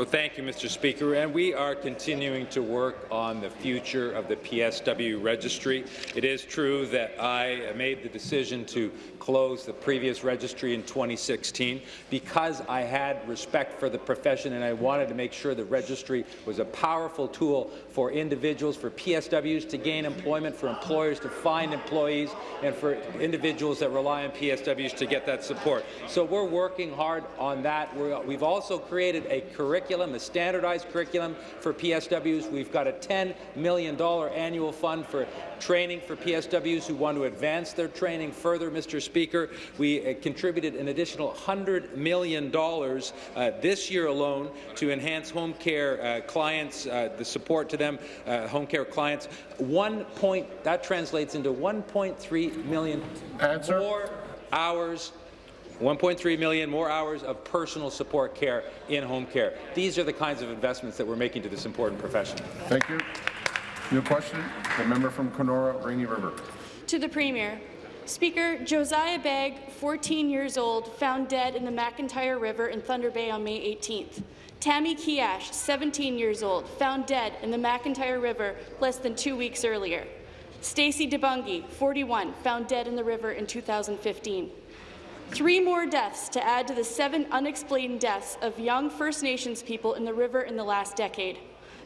Oh, thank you, Mr. Speaker. And we are continuing to work on the future of the PSW registry. It is true that I made the decision to close the previous registry in 2016 because I had respect for the profession and I wanted to make sure the registry was a powerful tool for individuals, for PSWs to gain employment, for employers to find employees, and for individuals that rely on PSWs to get that support. So we're working hard on that. We're, we've also created a curriculum, a standardized curriculum for PSWs. We've got a $10 million annual fund for training for PSWs who want to advance their training further, Mr. Speaker. We uh, contributed an additional $100 million uh, this year alone to enhance home care uh, clients, uh, the support to them, uh, home care clients. One point, that translates into 1.3 million Answer. more hours 1.3 million more hours of personal support care in home care. These are the kinds of investments that we're making to this important profession. Thank you. New question, the member from Kenora, Rainy River. To the Premier. Speaker, Josiah Begg, 14 years old, found dead in the McIntyre River in Thunder Bay on May 18th. Tammy Keeash, 17 years old, found dead in the McIntyre River less than two weeks earlier. Stacy DeBungee, 41, found dead in the river in 2015. Three more deaths to add to the seven unexplained deaths of young First Nations people in the river in the last decade.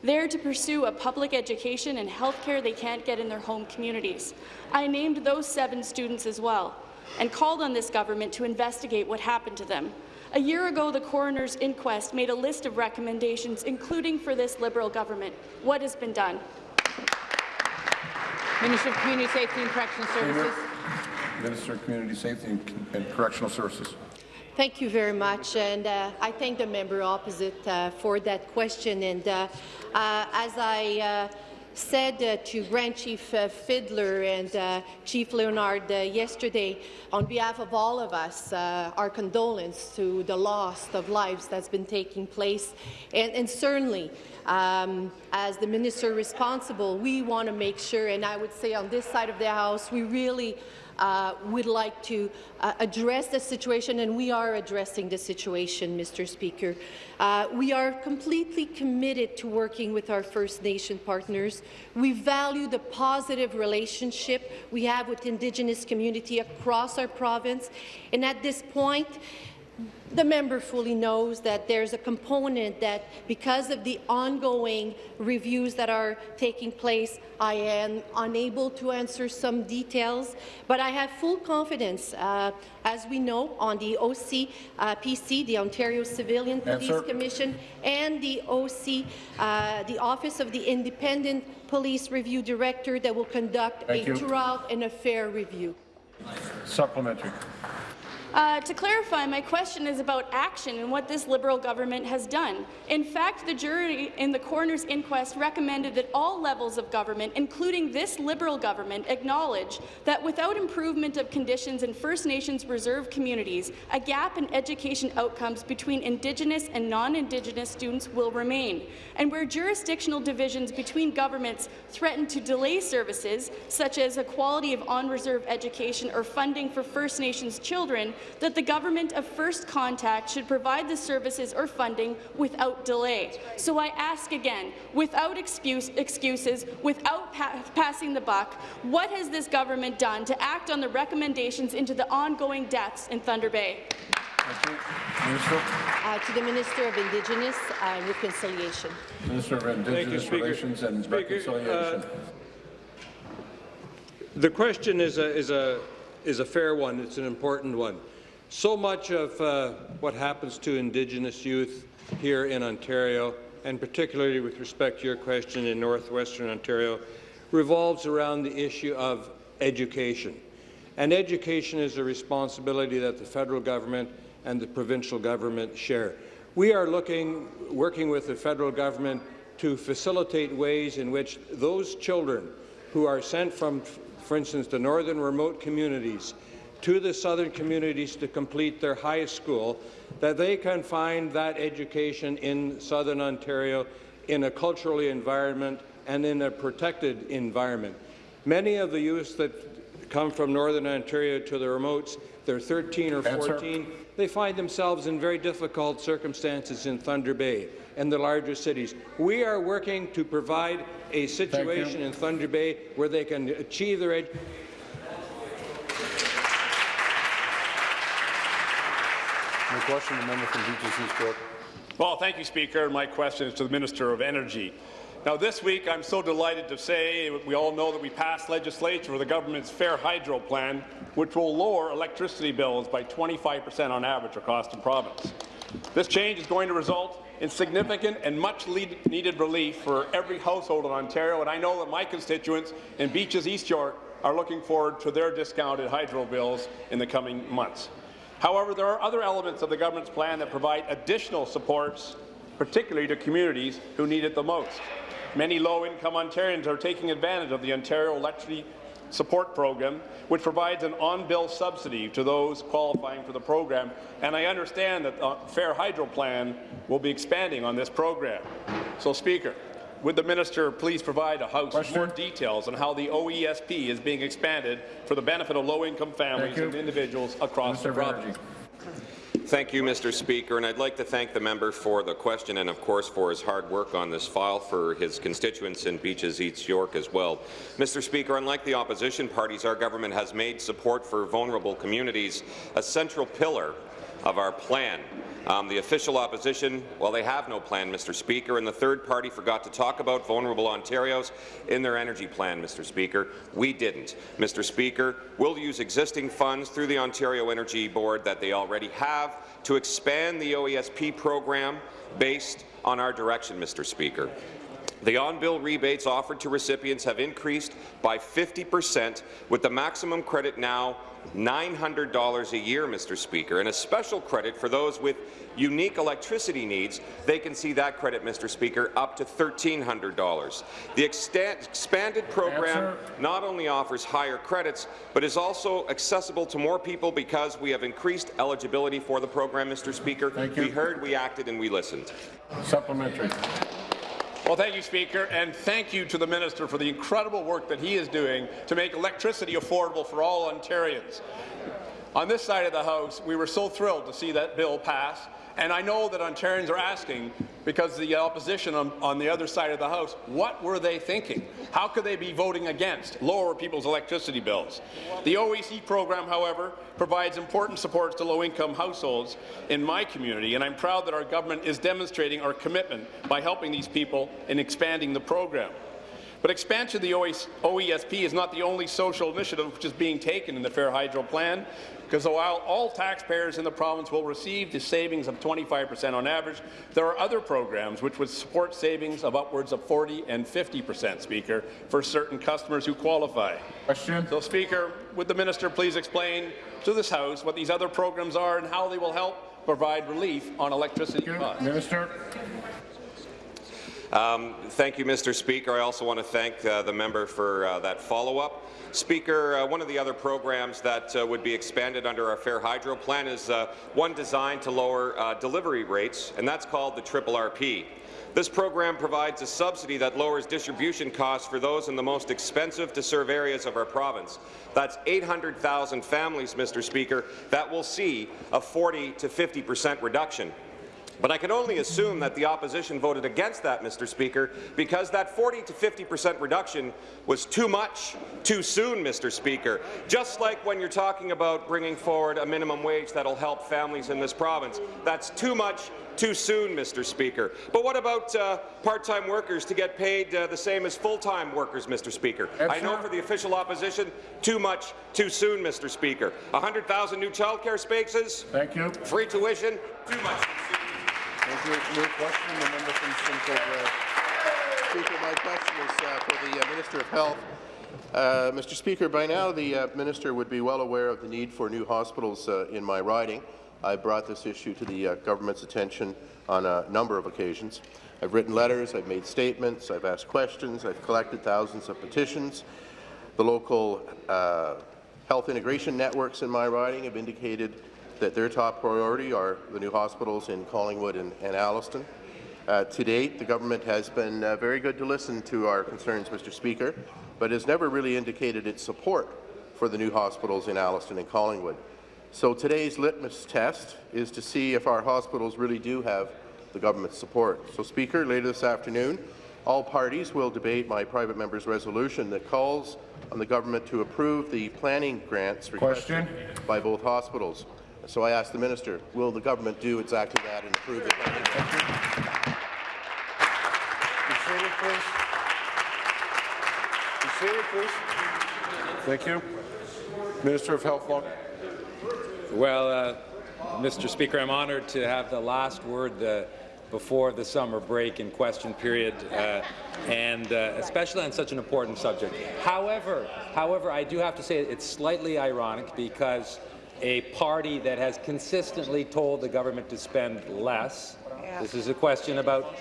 There to pursue a public education and health care they can't get in their home communities. I named those seven students as well and called on this government to investigate what happened to them. A year ago, the coroner's inquest made a list of recommendations, including for this Liberal government. What has been done? Minister of Community Safety and Correctional Services. Minister of Community Safety and- Correctional Services. Thank you very much, and uh, I thank the member opposite uh, for that question. And uh, uh, as I uh, said uh, to Grand Chief Fiddler and Chief Leonard yesterday, on behalf of all of us, our condolence to the loss of lives that's been taking place. And, and certainly, um, as the minister responsible, we want to make sure, and I would say on this side of the House, we really uh, would like to uh, address the situation, and we are addressing the situation, Mr. Speaker. Uh, we are completely committed to working with our First Nation partners. We value the positive relationship we have with Indigenous community across our province, and at this point, the member fully knows that there's a component that, because of the ongoing reviews that are taking place, I am unable to answer some details, but I have full confidence, uh, as we know, on the OCPC, uh, PC, the Ontario Civilian Police Answer. Commission, and the OC, uh, the Office of the Independent Police Review Director, that will conduct Thank a you. thorough and a fair review. Supplementary. Uh, to clarify, my question is about action and what this Liberal government has done. In fact, the jury in the coroner's inquest recommended that all levels of government, including this Liberal government, acknowledge that without improvement of conditions in First Nations reserve communities, a gap in education outcomes between Indigenous and non-Indigenous students will remain. And where jurisdictional divisions between governments threaten to delay services, such as equality of on-reserve education or funding for First Nations children, that the government of first contact should provide the services or funding without delay. So I ask again, without excuse, excuses, without pa passing the buck, what has this government done to act on the recommendations into the ongoing deaths in Thunder Bay? Minister. Uh, to the Minister of Indigenous and Reconciliation. Minister of Indigenous Speaker. Relations and Speaker, Reconciliation. The question is a, is a, is a fair one. It's an important one. So much of uh, what happens to Indigenous youth here in Ontario, and particularly with respect to your question in northwestern Ontario, revolves around the issue of education. And education is a responsibility that the federal government and the provincial government share. We are looking, working with the federal government to facilitate ways in which those children who are sent from, for instance, the northern remote communities to the southern communities to complete their high school, that they can find that education in southern Ontario in a culturally environment and in a protected environment. Many of the youths that come from northern Ontario to the remotes, they're 13 or Answer. 14, they find themselves in very difficult circumstances in Thunder Bay and the larger cities. We are working to provide a situation in Thunder Bay where they can achieve their education. Question, the member from Beaches East. Well, thank you, Speaker. My question is to the Minister of Energy. Now, this week, I'm so delighted to say we all know that we passed legislation for the government's Fair Hydro plan, which will lower electricity bills by 25 per cent on average across the province. This change is going to result in significant and much-needed relief for every household in Ontario, and I know that my constituents in Beaches East York are looking forward to their discounted hydro bills in the coming months. However, there are other elements of the government's plan that provide additional supports, particularly to communities who need it the most. Many low-income Ontarians are taking advantage of the Ontario Electricity Support Program, which provides an on-bill subsidy to those qualifying for the program, and I understand that the Fair Hydro Plan will be expanding on this program. So, Speaker, would the minister please provide a House with more details on how the OESP is being expanded for the benefit of low-income families and individuals across Minister the of province? Thank you, Mr. Speaker, and I'd like to thank the member for the question and, of course, for his hard work on this file for his constituents in Beaches East York as well. Mr. Speaker, unlike the opposition parties, our government has made support for vulnerable communities a central pillar of our plan. Um, the official opposition, well, they have no plan, Mr. Speaker, and the third party forgot to talk about vulnerable Ontarios in their energy plan, Mr. Speaker. We didn't. Mr. Speaker, we'll use existing funds through the Ontario Energy Board that they already have to expand the OESP program based on our direction, Mr. Speaker. The on-bill rebates offered to recipients have increased by 50 percent, with the maximum credit now $900 a year, Mr. Speaker, and a special credit for those with unique electricity needs. They can see that credit, Mr. Speaker, up to $1,300. The expanded program not only offers higher credits, but is also accessible to more people because we have increased eligibility for the program, Mr. Speaker. Thank We heard, we acted, and we listened. Supplementary. Well, thank you, Speaker, and thank you to the Minister for the incredible work that he is doing to make electricity affordable for all Ontarians. On this side of the House, we were so thrilled to see that bill pass, and I know that Ontarians are asking, because the opposition on, on the other side of the House, what were they thinking? How could they be voting against lower people's electricity bills? The OEC program, however, provides important supports to low-income households in my community, and I'm proud that our government is demonstrating our commitment by helping these people in expanding the program. But expansion of the OESP is not the only social initiative which is being taken in the Fair Hydro Plan, because while all taxpayers in the province will receive the savings of 25 per cent on average, there are other programs which would support savings of upwards of 40 and 50 per cent, Speaker, for certain customers who qualify. Question. So, Speaker, would the minister please explain to this House what these other programs are and how they will help provide relief on electricity costs? Minister. Um, thank you, Mr. Speaker. I also want to thank uh, the member for uh, that follow-up. Speaker, uh, one of the other programs that uh, would be expanded under our Fair Hydro plan is uh, one designed to lower uh, delivery rates, and that's called the Triple RP. This program provides a subsidy that lowers distribution costs for those in the most expensive to serve areas of our province. That's 800,000 families, Mr. Speaker, that will see a 40 to 50 percent reduction. But I can only assume that the opposition voted against that, Mr. Speaker, because that 40 to 50 percent reduction was too much, too soon, Mr. Speaker. Just like when you're talking about bringing forward a minimum wage that'll help families in this province, that's too much, too soon, Mr. Speaker. But what about uh, part-time workers to get paid uh, the same as full-time workers, Mr. Speaker? I know for the official opposition, too much, too soon, Mr. Speaker. 100,000 new childcare spaces. Thank you. Free tuition. Too much. Too soon. Thank you. Question, the member from Speaker, my question is uh, for the uh, Minister of Health. Uh, Mr. Speaker, by now the uh, minister would be well aware of the need for new hospitals uh, in my riding. I brought this issue to the uh, government's attention on a number of occasions. I've written letters, I've made statements, I've asked questions, I've collected thousands of petitions. The local health integration networks in my riding have indicated that their top priority are the new hospitals in Collingwood and, and Alliston. Uh, to date, the government has been uh, very good to listen to our concerns, Mr. Speaker, but has never really indicated its support for the new hospitals in Alliston and Collingwood. So today's litmus test is to see if our hospitals really do have the government's support. So, Speaker, later this afternoon, all parties will debate my private member's resolution that calls on the government to approve the planning grants requested by both hospitals. So I ask the minister, will the government do exactly that and approve it? planning grants? Be seated, please. Be please. Thank you. Minister of Health, long. Well, uh, Mr. Speaker, I'm honoured to have the last word uh, before the summer break and question period, uh, and uh, especially on such an important subject. However, however, I do have to say it's slightly ironic because a party that has consistently told the government to spend less. This is a question about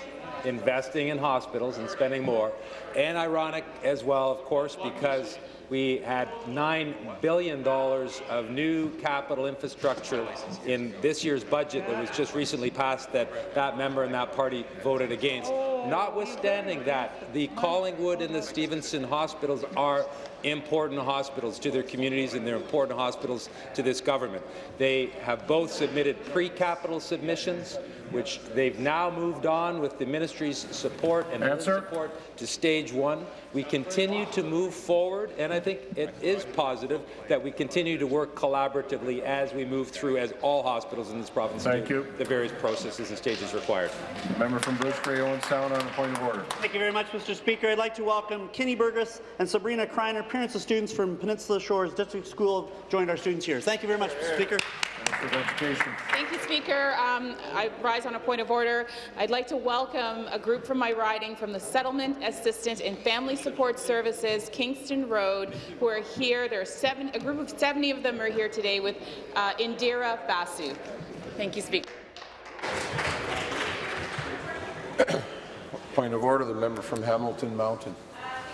investing in hospitals and spending more. And ironic as well, of course, because we had $9 billion of new capital infrastructure in this year's budget that was just recently passed that that member and that party voted against. Notwithstanding that, the Collingwood and the Stevenson hospitals are important hospitals to their communities and they're important hospitals to this government. They have both submitted pre-capital submissions, which they've now moved on with the ministry's support and support to stage one. We continue to move forward, and I think it is positive that we continue to work collaboratively as we move through, as all hospitals in this province Thank do, you. the various processes and stages required. Member from Bruce Grey Owen Sound on a point of order. Thank you very much, Mr. Speaker. I'd like to welcome Kenny Burgess and Sabrina Kreiner, parents of students from Peninsula Shores District School, joined our students here. Thank you very much, Mr. Speaker. Minister of Education. Thank you, Speaker. Um, I rise on a point of order. I'd like to welcome a group from my riding from the Settlement Assistance and Family Support Services, Kingston Road, who are here. There are seven, a group of 70 of them are here today with uh, Indira Basu. Thank you, Speaker. Point of order, the member from Hamilton Mountain.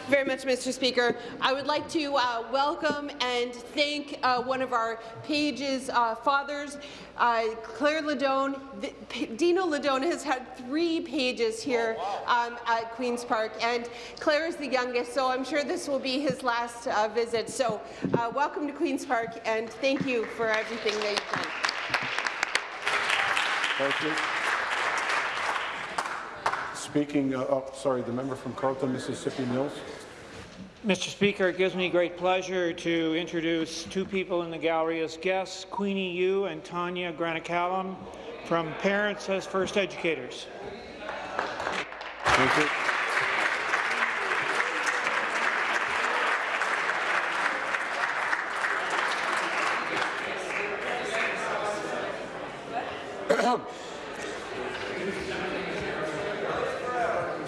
very much, Mr. Speaker. I would like to uh, welcome and thank uh, one of our page's uh, fathers, uh, Claire Ladone. Dino Ladone has had three pages here um, at Queen's Park, and Claire is the youngest, so I'm sure this will be his last uh, visit. So uh, welcome to Queen's Park, and thank you for everything that you've done. Thank you. Speaking, uh, oh, sorry, the member from Carleton, Mississippi Mills. Mr. Speaker, it gives me great pleasure to introduce two people in the gallery as guests, Queenie Yu and Tanya Granacallum from Parents as First Educators. Thank you.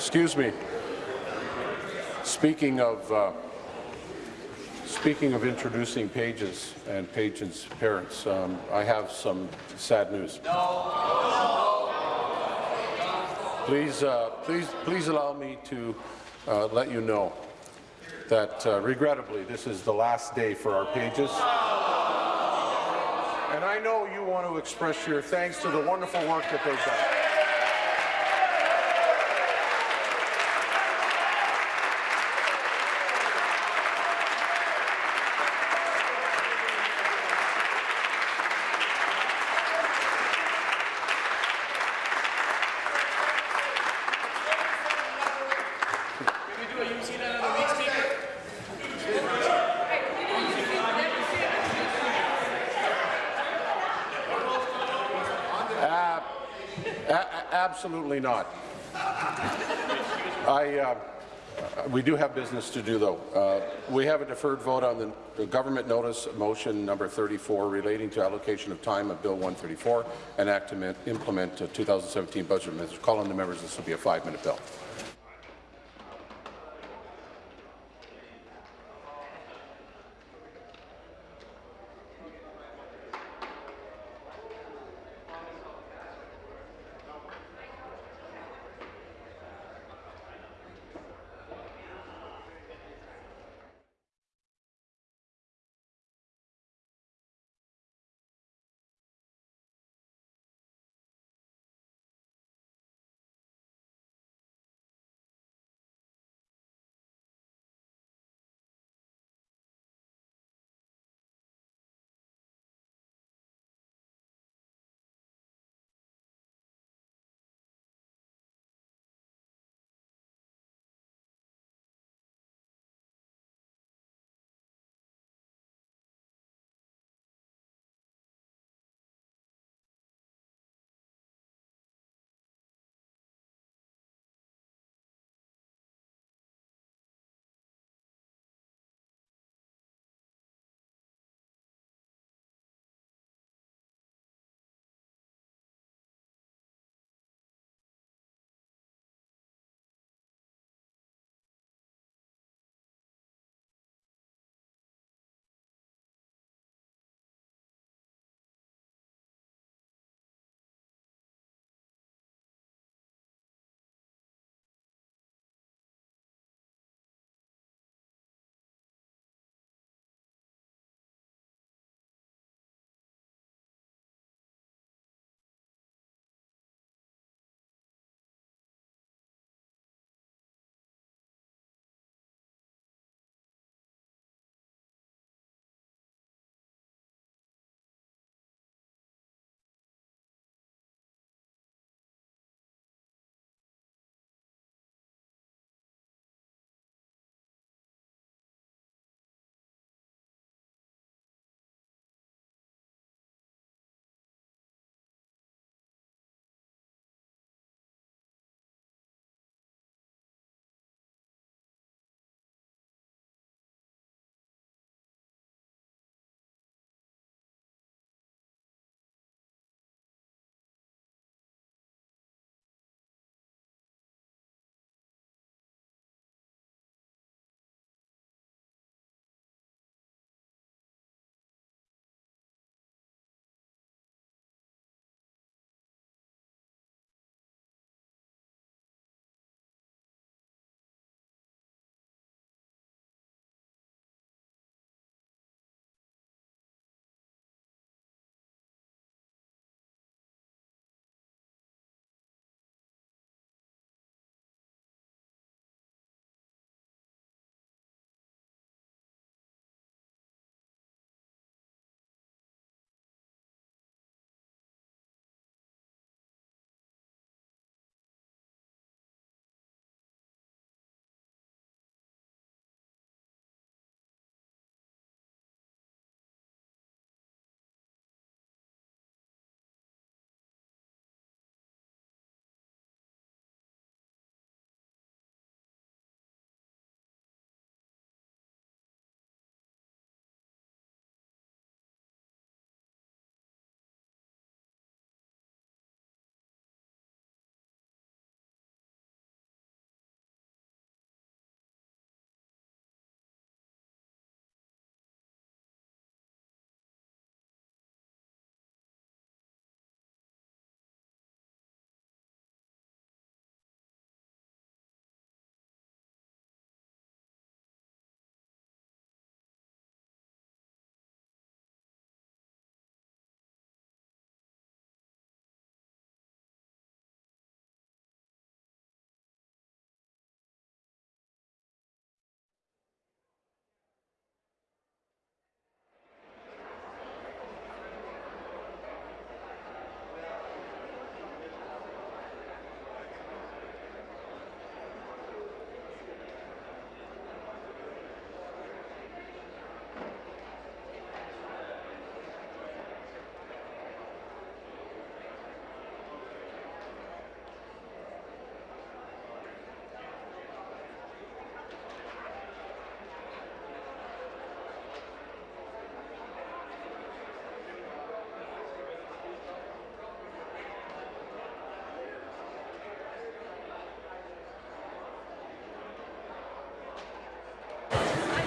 Excuse me. Speaking of uh, speaking of introducing pages and pages' parents, um, I have some sad news. Please, uh, please, please allow me to uh, let you know that, uh, regrettably, this is the last day for our pages. And I know you want to express your thanks to the wonderful work that they've done. Uh, a- a- absolutely not. I, uh, we do have business to do, though. Uh, we have a deferred vote on the, government notice motion number 34 relating to allocation of time of Bill 134 and act to implement the 2017 budget. Mr. Call on the members. This will be a five-minute bill.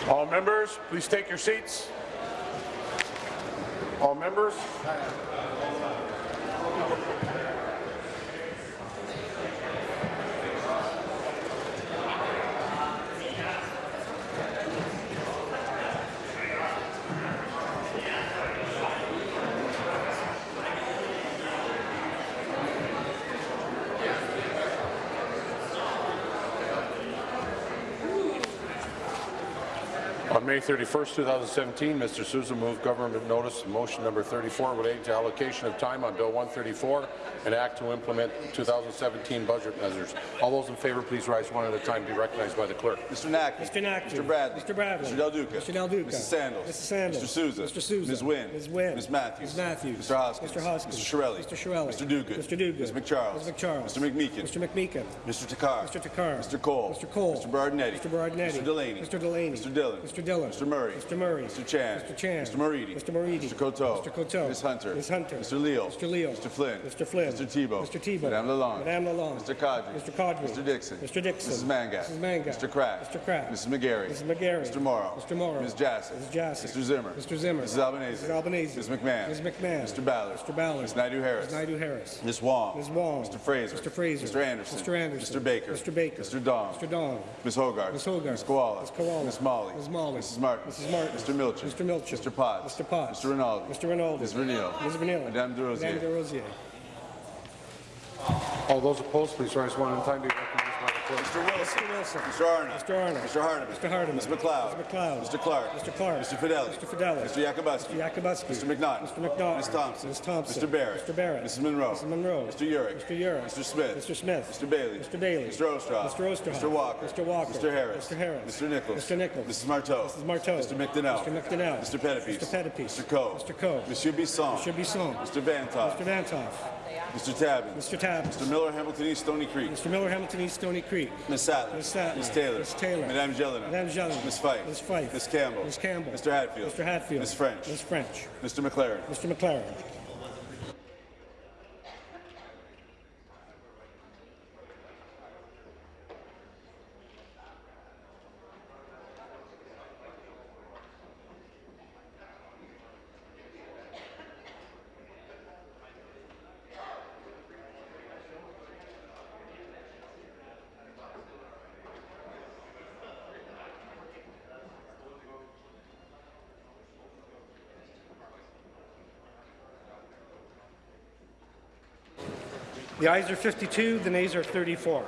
All members, please take your seats. All members. On May 31st, 2017, Mr. Sousa moved government notice motion number 34 relating to allocation of time on Bill 134, an act to implement 2017 budget measures. All those in favour, please rise one at a time. Be recognized by the clerk. Mr. Naqvi. Mr. Naqvi. Mr. Bradley. Mr. Bradley. Mr. Del Duca. Mr. Del Duca. Mrs. Sandals. Mrs. Sandals. Mr. Sousa. Mr. Sousa. Ms. Wynne. Ms. Wynne. Ms. Matthews. Ms. Matthews. Mr. Hoskins. Mr. Hoskins. Mr. Chiarelli. Mr. Chiarelli. Mr. Duguid. Mr. Duguid. Ms. McCharles. Ms. McCharles. Mr. McMeekin. Mr. McMeekin. Mr. Takhar. Mr. Takhar. Mr. Colle. Mr. Colle. Mr. Berardinetti. Mr. Berardinetti. Mr. Delaney. Mr. Delaney. Mr. Dhillon. Mr. Dhillon. Mr. Murray. Mr. Murray. Mr. Chan. Mr. Chan. Mr. Moridi. Mr. Moridi. Mr. Coteau. Mr. Coteau. Ms. Hunter. Ms. Hunter. Mr. Leal. Mr. Leal. Mr. Flynn. Mr. Flynn. Mr. Thibeault. Mr. Thibeault. Madame Lalonde. Madame Lalonde. Mr. Qaadri. Mr. Qaadri. Mr. Dickson. Mr. Dickson. Mrs. Mangat. Mrs. Mangat. Mr. Crack. Mr. Crack. Mrs. McGarry. Mrs. McGarry. Mr. Mauro. Mr. Mauro. Ms. Jaczek. Ms. Jaczek. Mr. Zimmer. Mr. Zimmer. Mrs. Albanese. Mrs. Albanese. Ms. McMahon. Ms. McMahon. Mr. Ballard. Mr. Ballard. Ms. Naidoo-Harris. Ms. Naidoo-Harris. Ms. Wong. Ms. Wong. Mr. Fraser. Mr. Fraser. Mr. Anderson. Mr. Anderson. Mr. Baker. Mr. Baker. Mr. Dong. Mr. Dong. Ms. Hoggarth. Ms. Hoggarth. Ms. Kiwala. Ms. Kiwala. Ms. Malhi. Ms. Malhi. Mrs. Martin. Mrs. Martin. Mr. Milczyn. Mr. Milczyn. Mr. Potts. Mr. Potts. Mr. Rinaldi. Mr. Rinaldi. Ms. Vernile. Ms. Vernile. Madame Des Rosiers. Madame Des Rosiers. All those opposed, please rise one at a time. Be recognized by the clerk. Mr. Wilson. Mr. Wilson. Mr. Arnott. Mr. Arnott. Mr. Hardeman. Mr. Hardeman. Ms. MacLeod. Ms. MacLeod. Mr. Clark. Mr. Clark. Mr. Fedeli. Mr. Fedeli. Mr. Yakabuski. Mr. Yakabuski. Mr. McNaughton. Mr. McNaughton. Ms. Thompson. Ms. Thompson. Mr. Barrett. Mr. Barrett. Mrs. Munro. Mrs. Munro. Mr. Yurek. Mr. Yurek. Mr. Smith. Mr. Smith. Mr. Bailey. Mr. Bailey. Mr. Oosterhoff. Mr. Oosterhoff. Mr. Walker. Mr. Walker. Mr. Harris. Mr. Harris. Mr. Nicholls. Mr. Nicholls. Mrs. Martow. Mrs. Martow. Mr. McDonell. Mr. McDonell. Mr. Pettapiece. Mr. Pettapiece. Mr. Coe. Mr. Coe. Monsieur Bisson. Mr. Bisson. Mr. Vanthof. Mr. Vanthof. Mr. Tabuns. Mr. Tabuns. Mr. Miller, Hamilton East, Stoney Creek. Mr. Miller, Hamilton East, Stoney Creek. Ms. Sattler. Ms. Sattler. Ms. Taylor. Ms. Taylor. Madame Gélinas. Madame Gélinas. Ms. Fife. Ms. Fife. Ms. Campbell. Ms. Campbell. Mr. Hatfield. Mr. Hatfield. Ms. French. Ms. French. Mr. MacLaren. Mr. MacLaren. The ayes are 52, the nays are 34.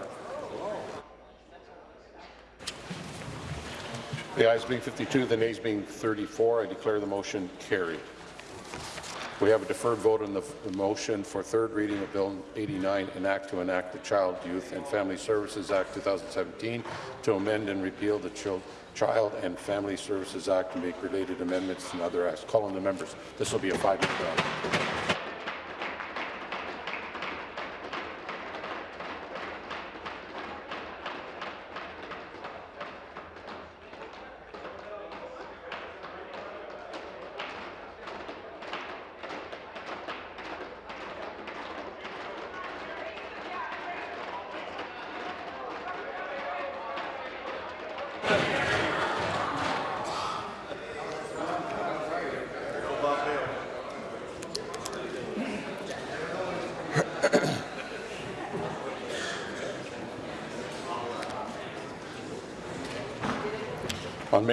The ayes being 52, the nays being 34, I declare the motion carried. We have a deferred vote on the the motion for third reading of Bill 89, an act to enact the Child, Youth and Family Services Act 2017 to amend and repeal the Chil- Child and Family Services Act and make related amendments and other acts. Call on the members. This will be a five-minute round.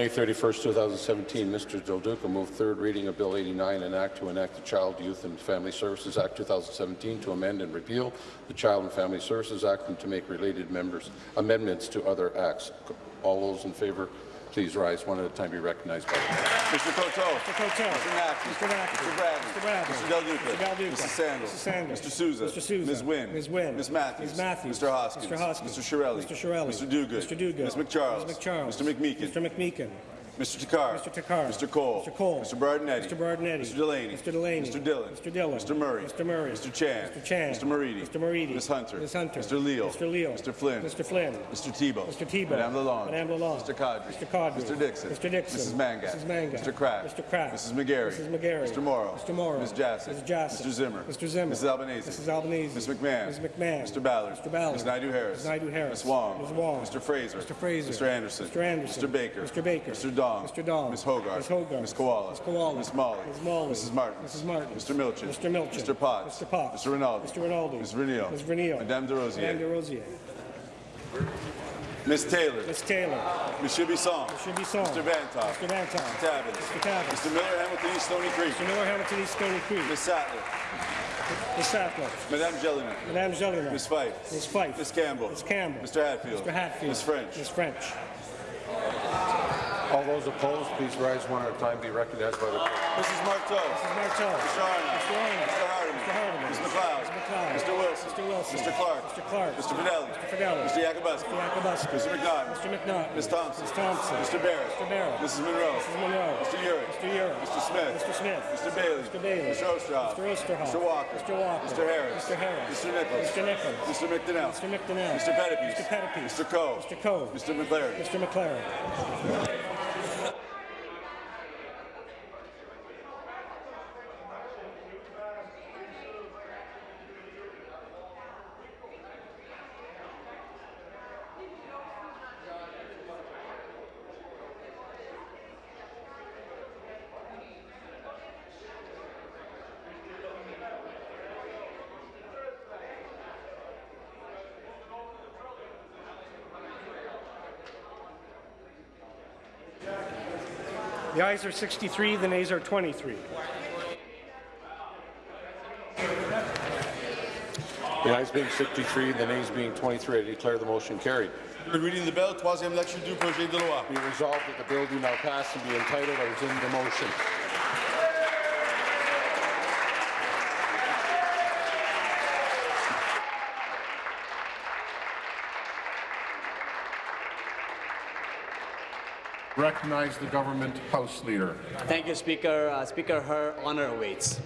May 31, 2017, Mr. Del Duca moved third reading of Bill 89, an act to enact the Child, Youth and Family Services Act 2017 to amend and repeal the Child and Family Services Act and to make related members amendments to other acts. All those in favour, please rise one at a time. Be recognized by Mr. Coteau. Mr. Coteau. Mr. Naqvi. Mr. Naqvi. Mr. Bradley. Mr. Bradley. Mr. Del Duca. Mr. Del Duca. Mrs. Sandals. Mrs. Sandals. Mr. Sousa. Mr. Sousa. Ms. Wynne. Ms. Wynne. Ms. Matthews. Ms. Matthews. Mr. Hoskins. Mr. Hoskins. Mr. Chiarelli. Mr. Chiarelli. Mr. Duguid. Mr. Duguid. Ms. McCharles. Ms. McCharles. Mr. McMeekin. Mr. McMeekin. Mr. Takhar. Mr. Takhar. Mr. Colle. Mr. Colle. Mr. Berardinetti. Mr. Berardinetti. Mr. Delaney. Mr. Delaney. Mr. Dhillon. Mr. Dhillon. Mr. Murray. Mr. Murray. Mr. Chan. Mr. Chan. Mr. Moridi. Mr. Moridi. Ms. Hunter. Ms. Hunter. Mr. Leal. Mr. Leal. Mr. Flynn. Mr. Flynn. Mr. Thibeault. Mr. Thibeault. Madame Lalonde. Madame Lalonde. Mr. Qaadri. Mr. Qaadri. Mr. Dickson. Mr. Dickson. Mrs. Mangat. Mrs. Mangat. Mr. Crack. Mr. Crack. Mrs. McGarry. Mrs. McGarry. Mr. Mauro. Mr. Mauro. Ms. Jaczek. Ms. Jaczek. Mr. Zimmer. Mr. Zimmer. Mrs. Albanese. Mrs. Albanese. Ms. McMahon. Ms. McMahon. Mr. Ballard. Mr. Ballard. Ms. Naidoo-Harris. Ms. Naidoo-Harris. Ms. Wong. Ms. Wong. Mr. Fraser. Mr. Fraser. Mr. Anderson. Mr. Anderson. Mr. Baker. Mr. Baker. Mr. Dong. Dong. Mr. Dong. Ms. Hoggarth. Ms. Hoggarth. Ms. Kiwala. Ms. Kiwala. Ms. Malhi. Ms. Malhi. Mrs. Martin. Mrs. Martin. Mr. Milczyn. Mr. Milczyn. Mr. Potts. Mr. Potts. Mr. Rinaldi. Mr. Rinaldi. Ms. Vernile. Ms. Vernile. Madame Des Rosiers. Madame Des Rosiers. Ms. Taylor. Ms. Taylor. Monsieur Bisson. Monsieur Bisson. Mr. Vanthof. Mr. Vanthof. Mr. Tabuns. Mr. Tabuns. Mr. Miller, Hamilton East Stoney Creek. Mr. Miller, Hamilton East Stoney Creek. Ms. Sattler. Ms. Sattler. Madame Gélinas. Madame Gélinas. Ms. Fife. Ms. Fife. Ms. Campbell. Ms. Campbell. Mr. Hatfield. Mr. Hatfield. Ms. French. Ms. French. All those opposed, please rise one at a time, be recognized by the clerk. Mrs. Martow. Mrs. Martow. Mr. Arnott. Mr. Arnott. Mr. Hardeman. Mr. Hardeman. Ms. MacLeod. Mr. MacLeod. Mr. Wilson. Mr. Wilson. Mr. Clark. Mr. Clark. Mr. Fedeli. Mr. Fedeli. Mr. Yakabuski. Mr. Yakabuski. Mr. McNaught. Mr. McNaught. Ms. Thompson. Ms. Thompson. Mr. Barrett. Mr. Barrett. Mrs. Munro. Mrs. Munro. Mr. Yurek. Mr. Yurek. Mr. Smith. Mr. Smith. Mr. Bailey. Mr. Bailey. Mr. Oosterhoff. Mr. Oosterhoff. Mr. Walker. Mr. Walker. Mr. Harris. Mr. Harris. Mr. Nicholls. Mr. Nicholls. Mr. McDonell. Mr. McDonell. Mr. Pettapiece. Mr. Pettapiece. Mr. Coe. Mr. Coe. Mr. MacLaren. Mr. MacLaren. The ayes are 63, the nays are 23. The ayes being 63, the nays being 23, I declare the motion carried. Third reading of the bill, troisième lecture du projet de loi. Be resolved that the bill do now pass and be entitled as in the motion. Recognize the government House Leader. Thank you, Speaker. Uh, Speaker, her honor awaits.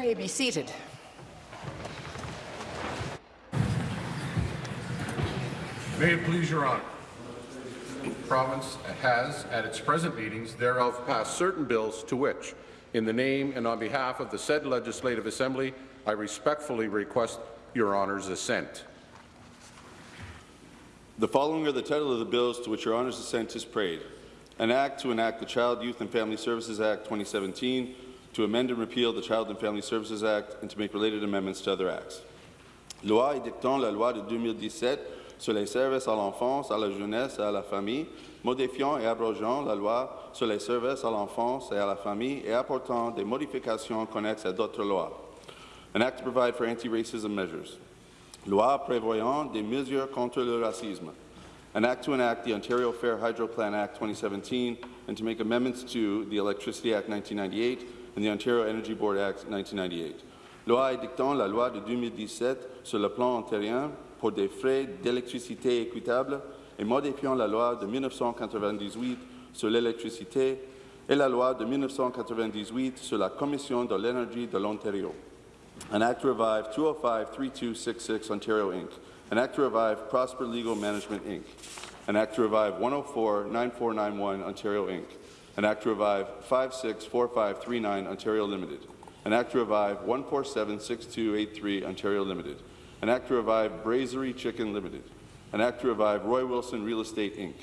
May be seated. May it please your honor. The province has, at its present meetings, thereof passed certain bills to which, in the name and on behalf of the said Legislative Assembly, I respectfully request your honor's assent. The following are the title of the bills to which your honor's assent is prayed. An act to enact the Child, Youth and Family Services Act 2017, to amend and repeal the Child and Family Services Act, and to make related amendments to other acts. Loi édictant la loi de 2017 sur les services à l'enfance, à la jeunesse et à la famille, modifiant et abrogeant la loi sur les services à l'enfance et à la famille et apportant des modifications connexes à d'autres lois. An act to provide for anti-racism measures. Loi prévoyant des mesures contre le racisme. An act to enact the Ontario Fair Hydro Plan Act 2017 and to make amendments to the Electricity Act 1998 and the Ontario Energy Board Act 1998. Loi édictant la loi de 2017 sur le plan ontarien pour des frais d'électricité équitables et modifiant la loi de 1998 sur l'électricité et la loi de 1998 sur la Commission de l'énergie de l'Ontario. An act revive 205-3266 Ontario Inc. An act to revive Prosper Legal Management Inc. An act revive 104-9491 Ontario Inc. An act to revive 564539 Ontario Limited. An act to revive 1476283 Ontario Limited. An act to revive Brazery Chicken Limited. An act to revive Roy Wilson Real Estate Inc.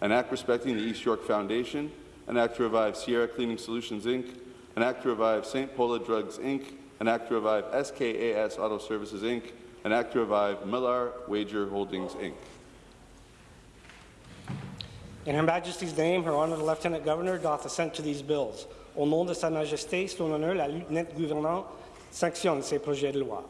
An act respecting the East York Foundation. An act to revive Sierra Cleaning Solutions Inc. An act to revive St. Paula Drugs Inc. An act to revive SKAS Auto Services Inc. An act to revive Millar Wager Holdings Inc. In Her Majesty's name, Her Honour the Lieutenant Governor doth assent to these bills. Au nom de Sa Majesté, son honneur, la lieutenant gouvernante sanctionne ces projets de loi.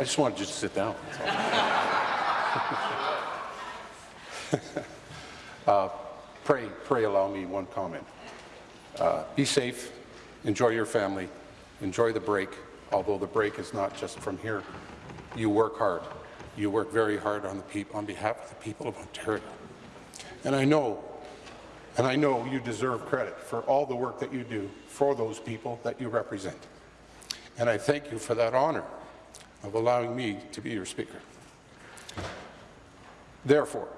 I just wanted you to sit down. [laughs] uh, pray, pray allow me one comment. Uh, be safe, enjoy your family, enjoy the break, although the break is not just from here. You work hard. You work very hard on, the on behalf of the people of Ontario. And I know, and I know you deserve credit for all the work that you do for those people that you represent. And I thank you for that honour of allowing me to be your Speaker. Therefore,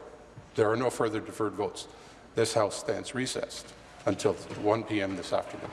there are no further deferred votes. This House stands recessed until 1 p.m. this afternoon.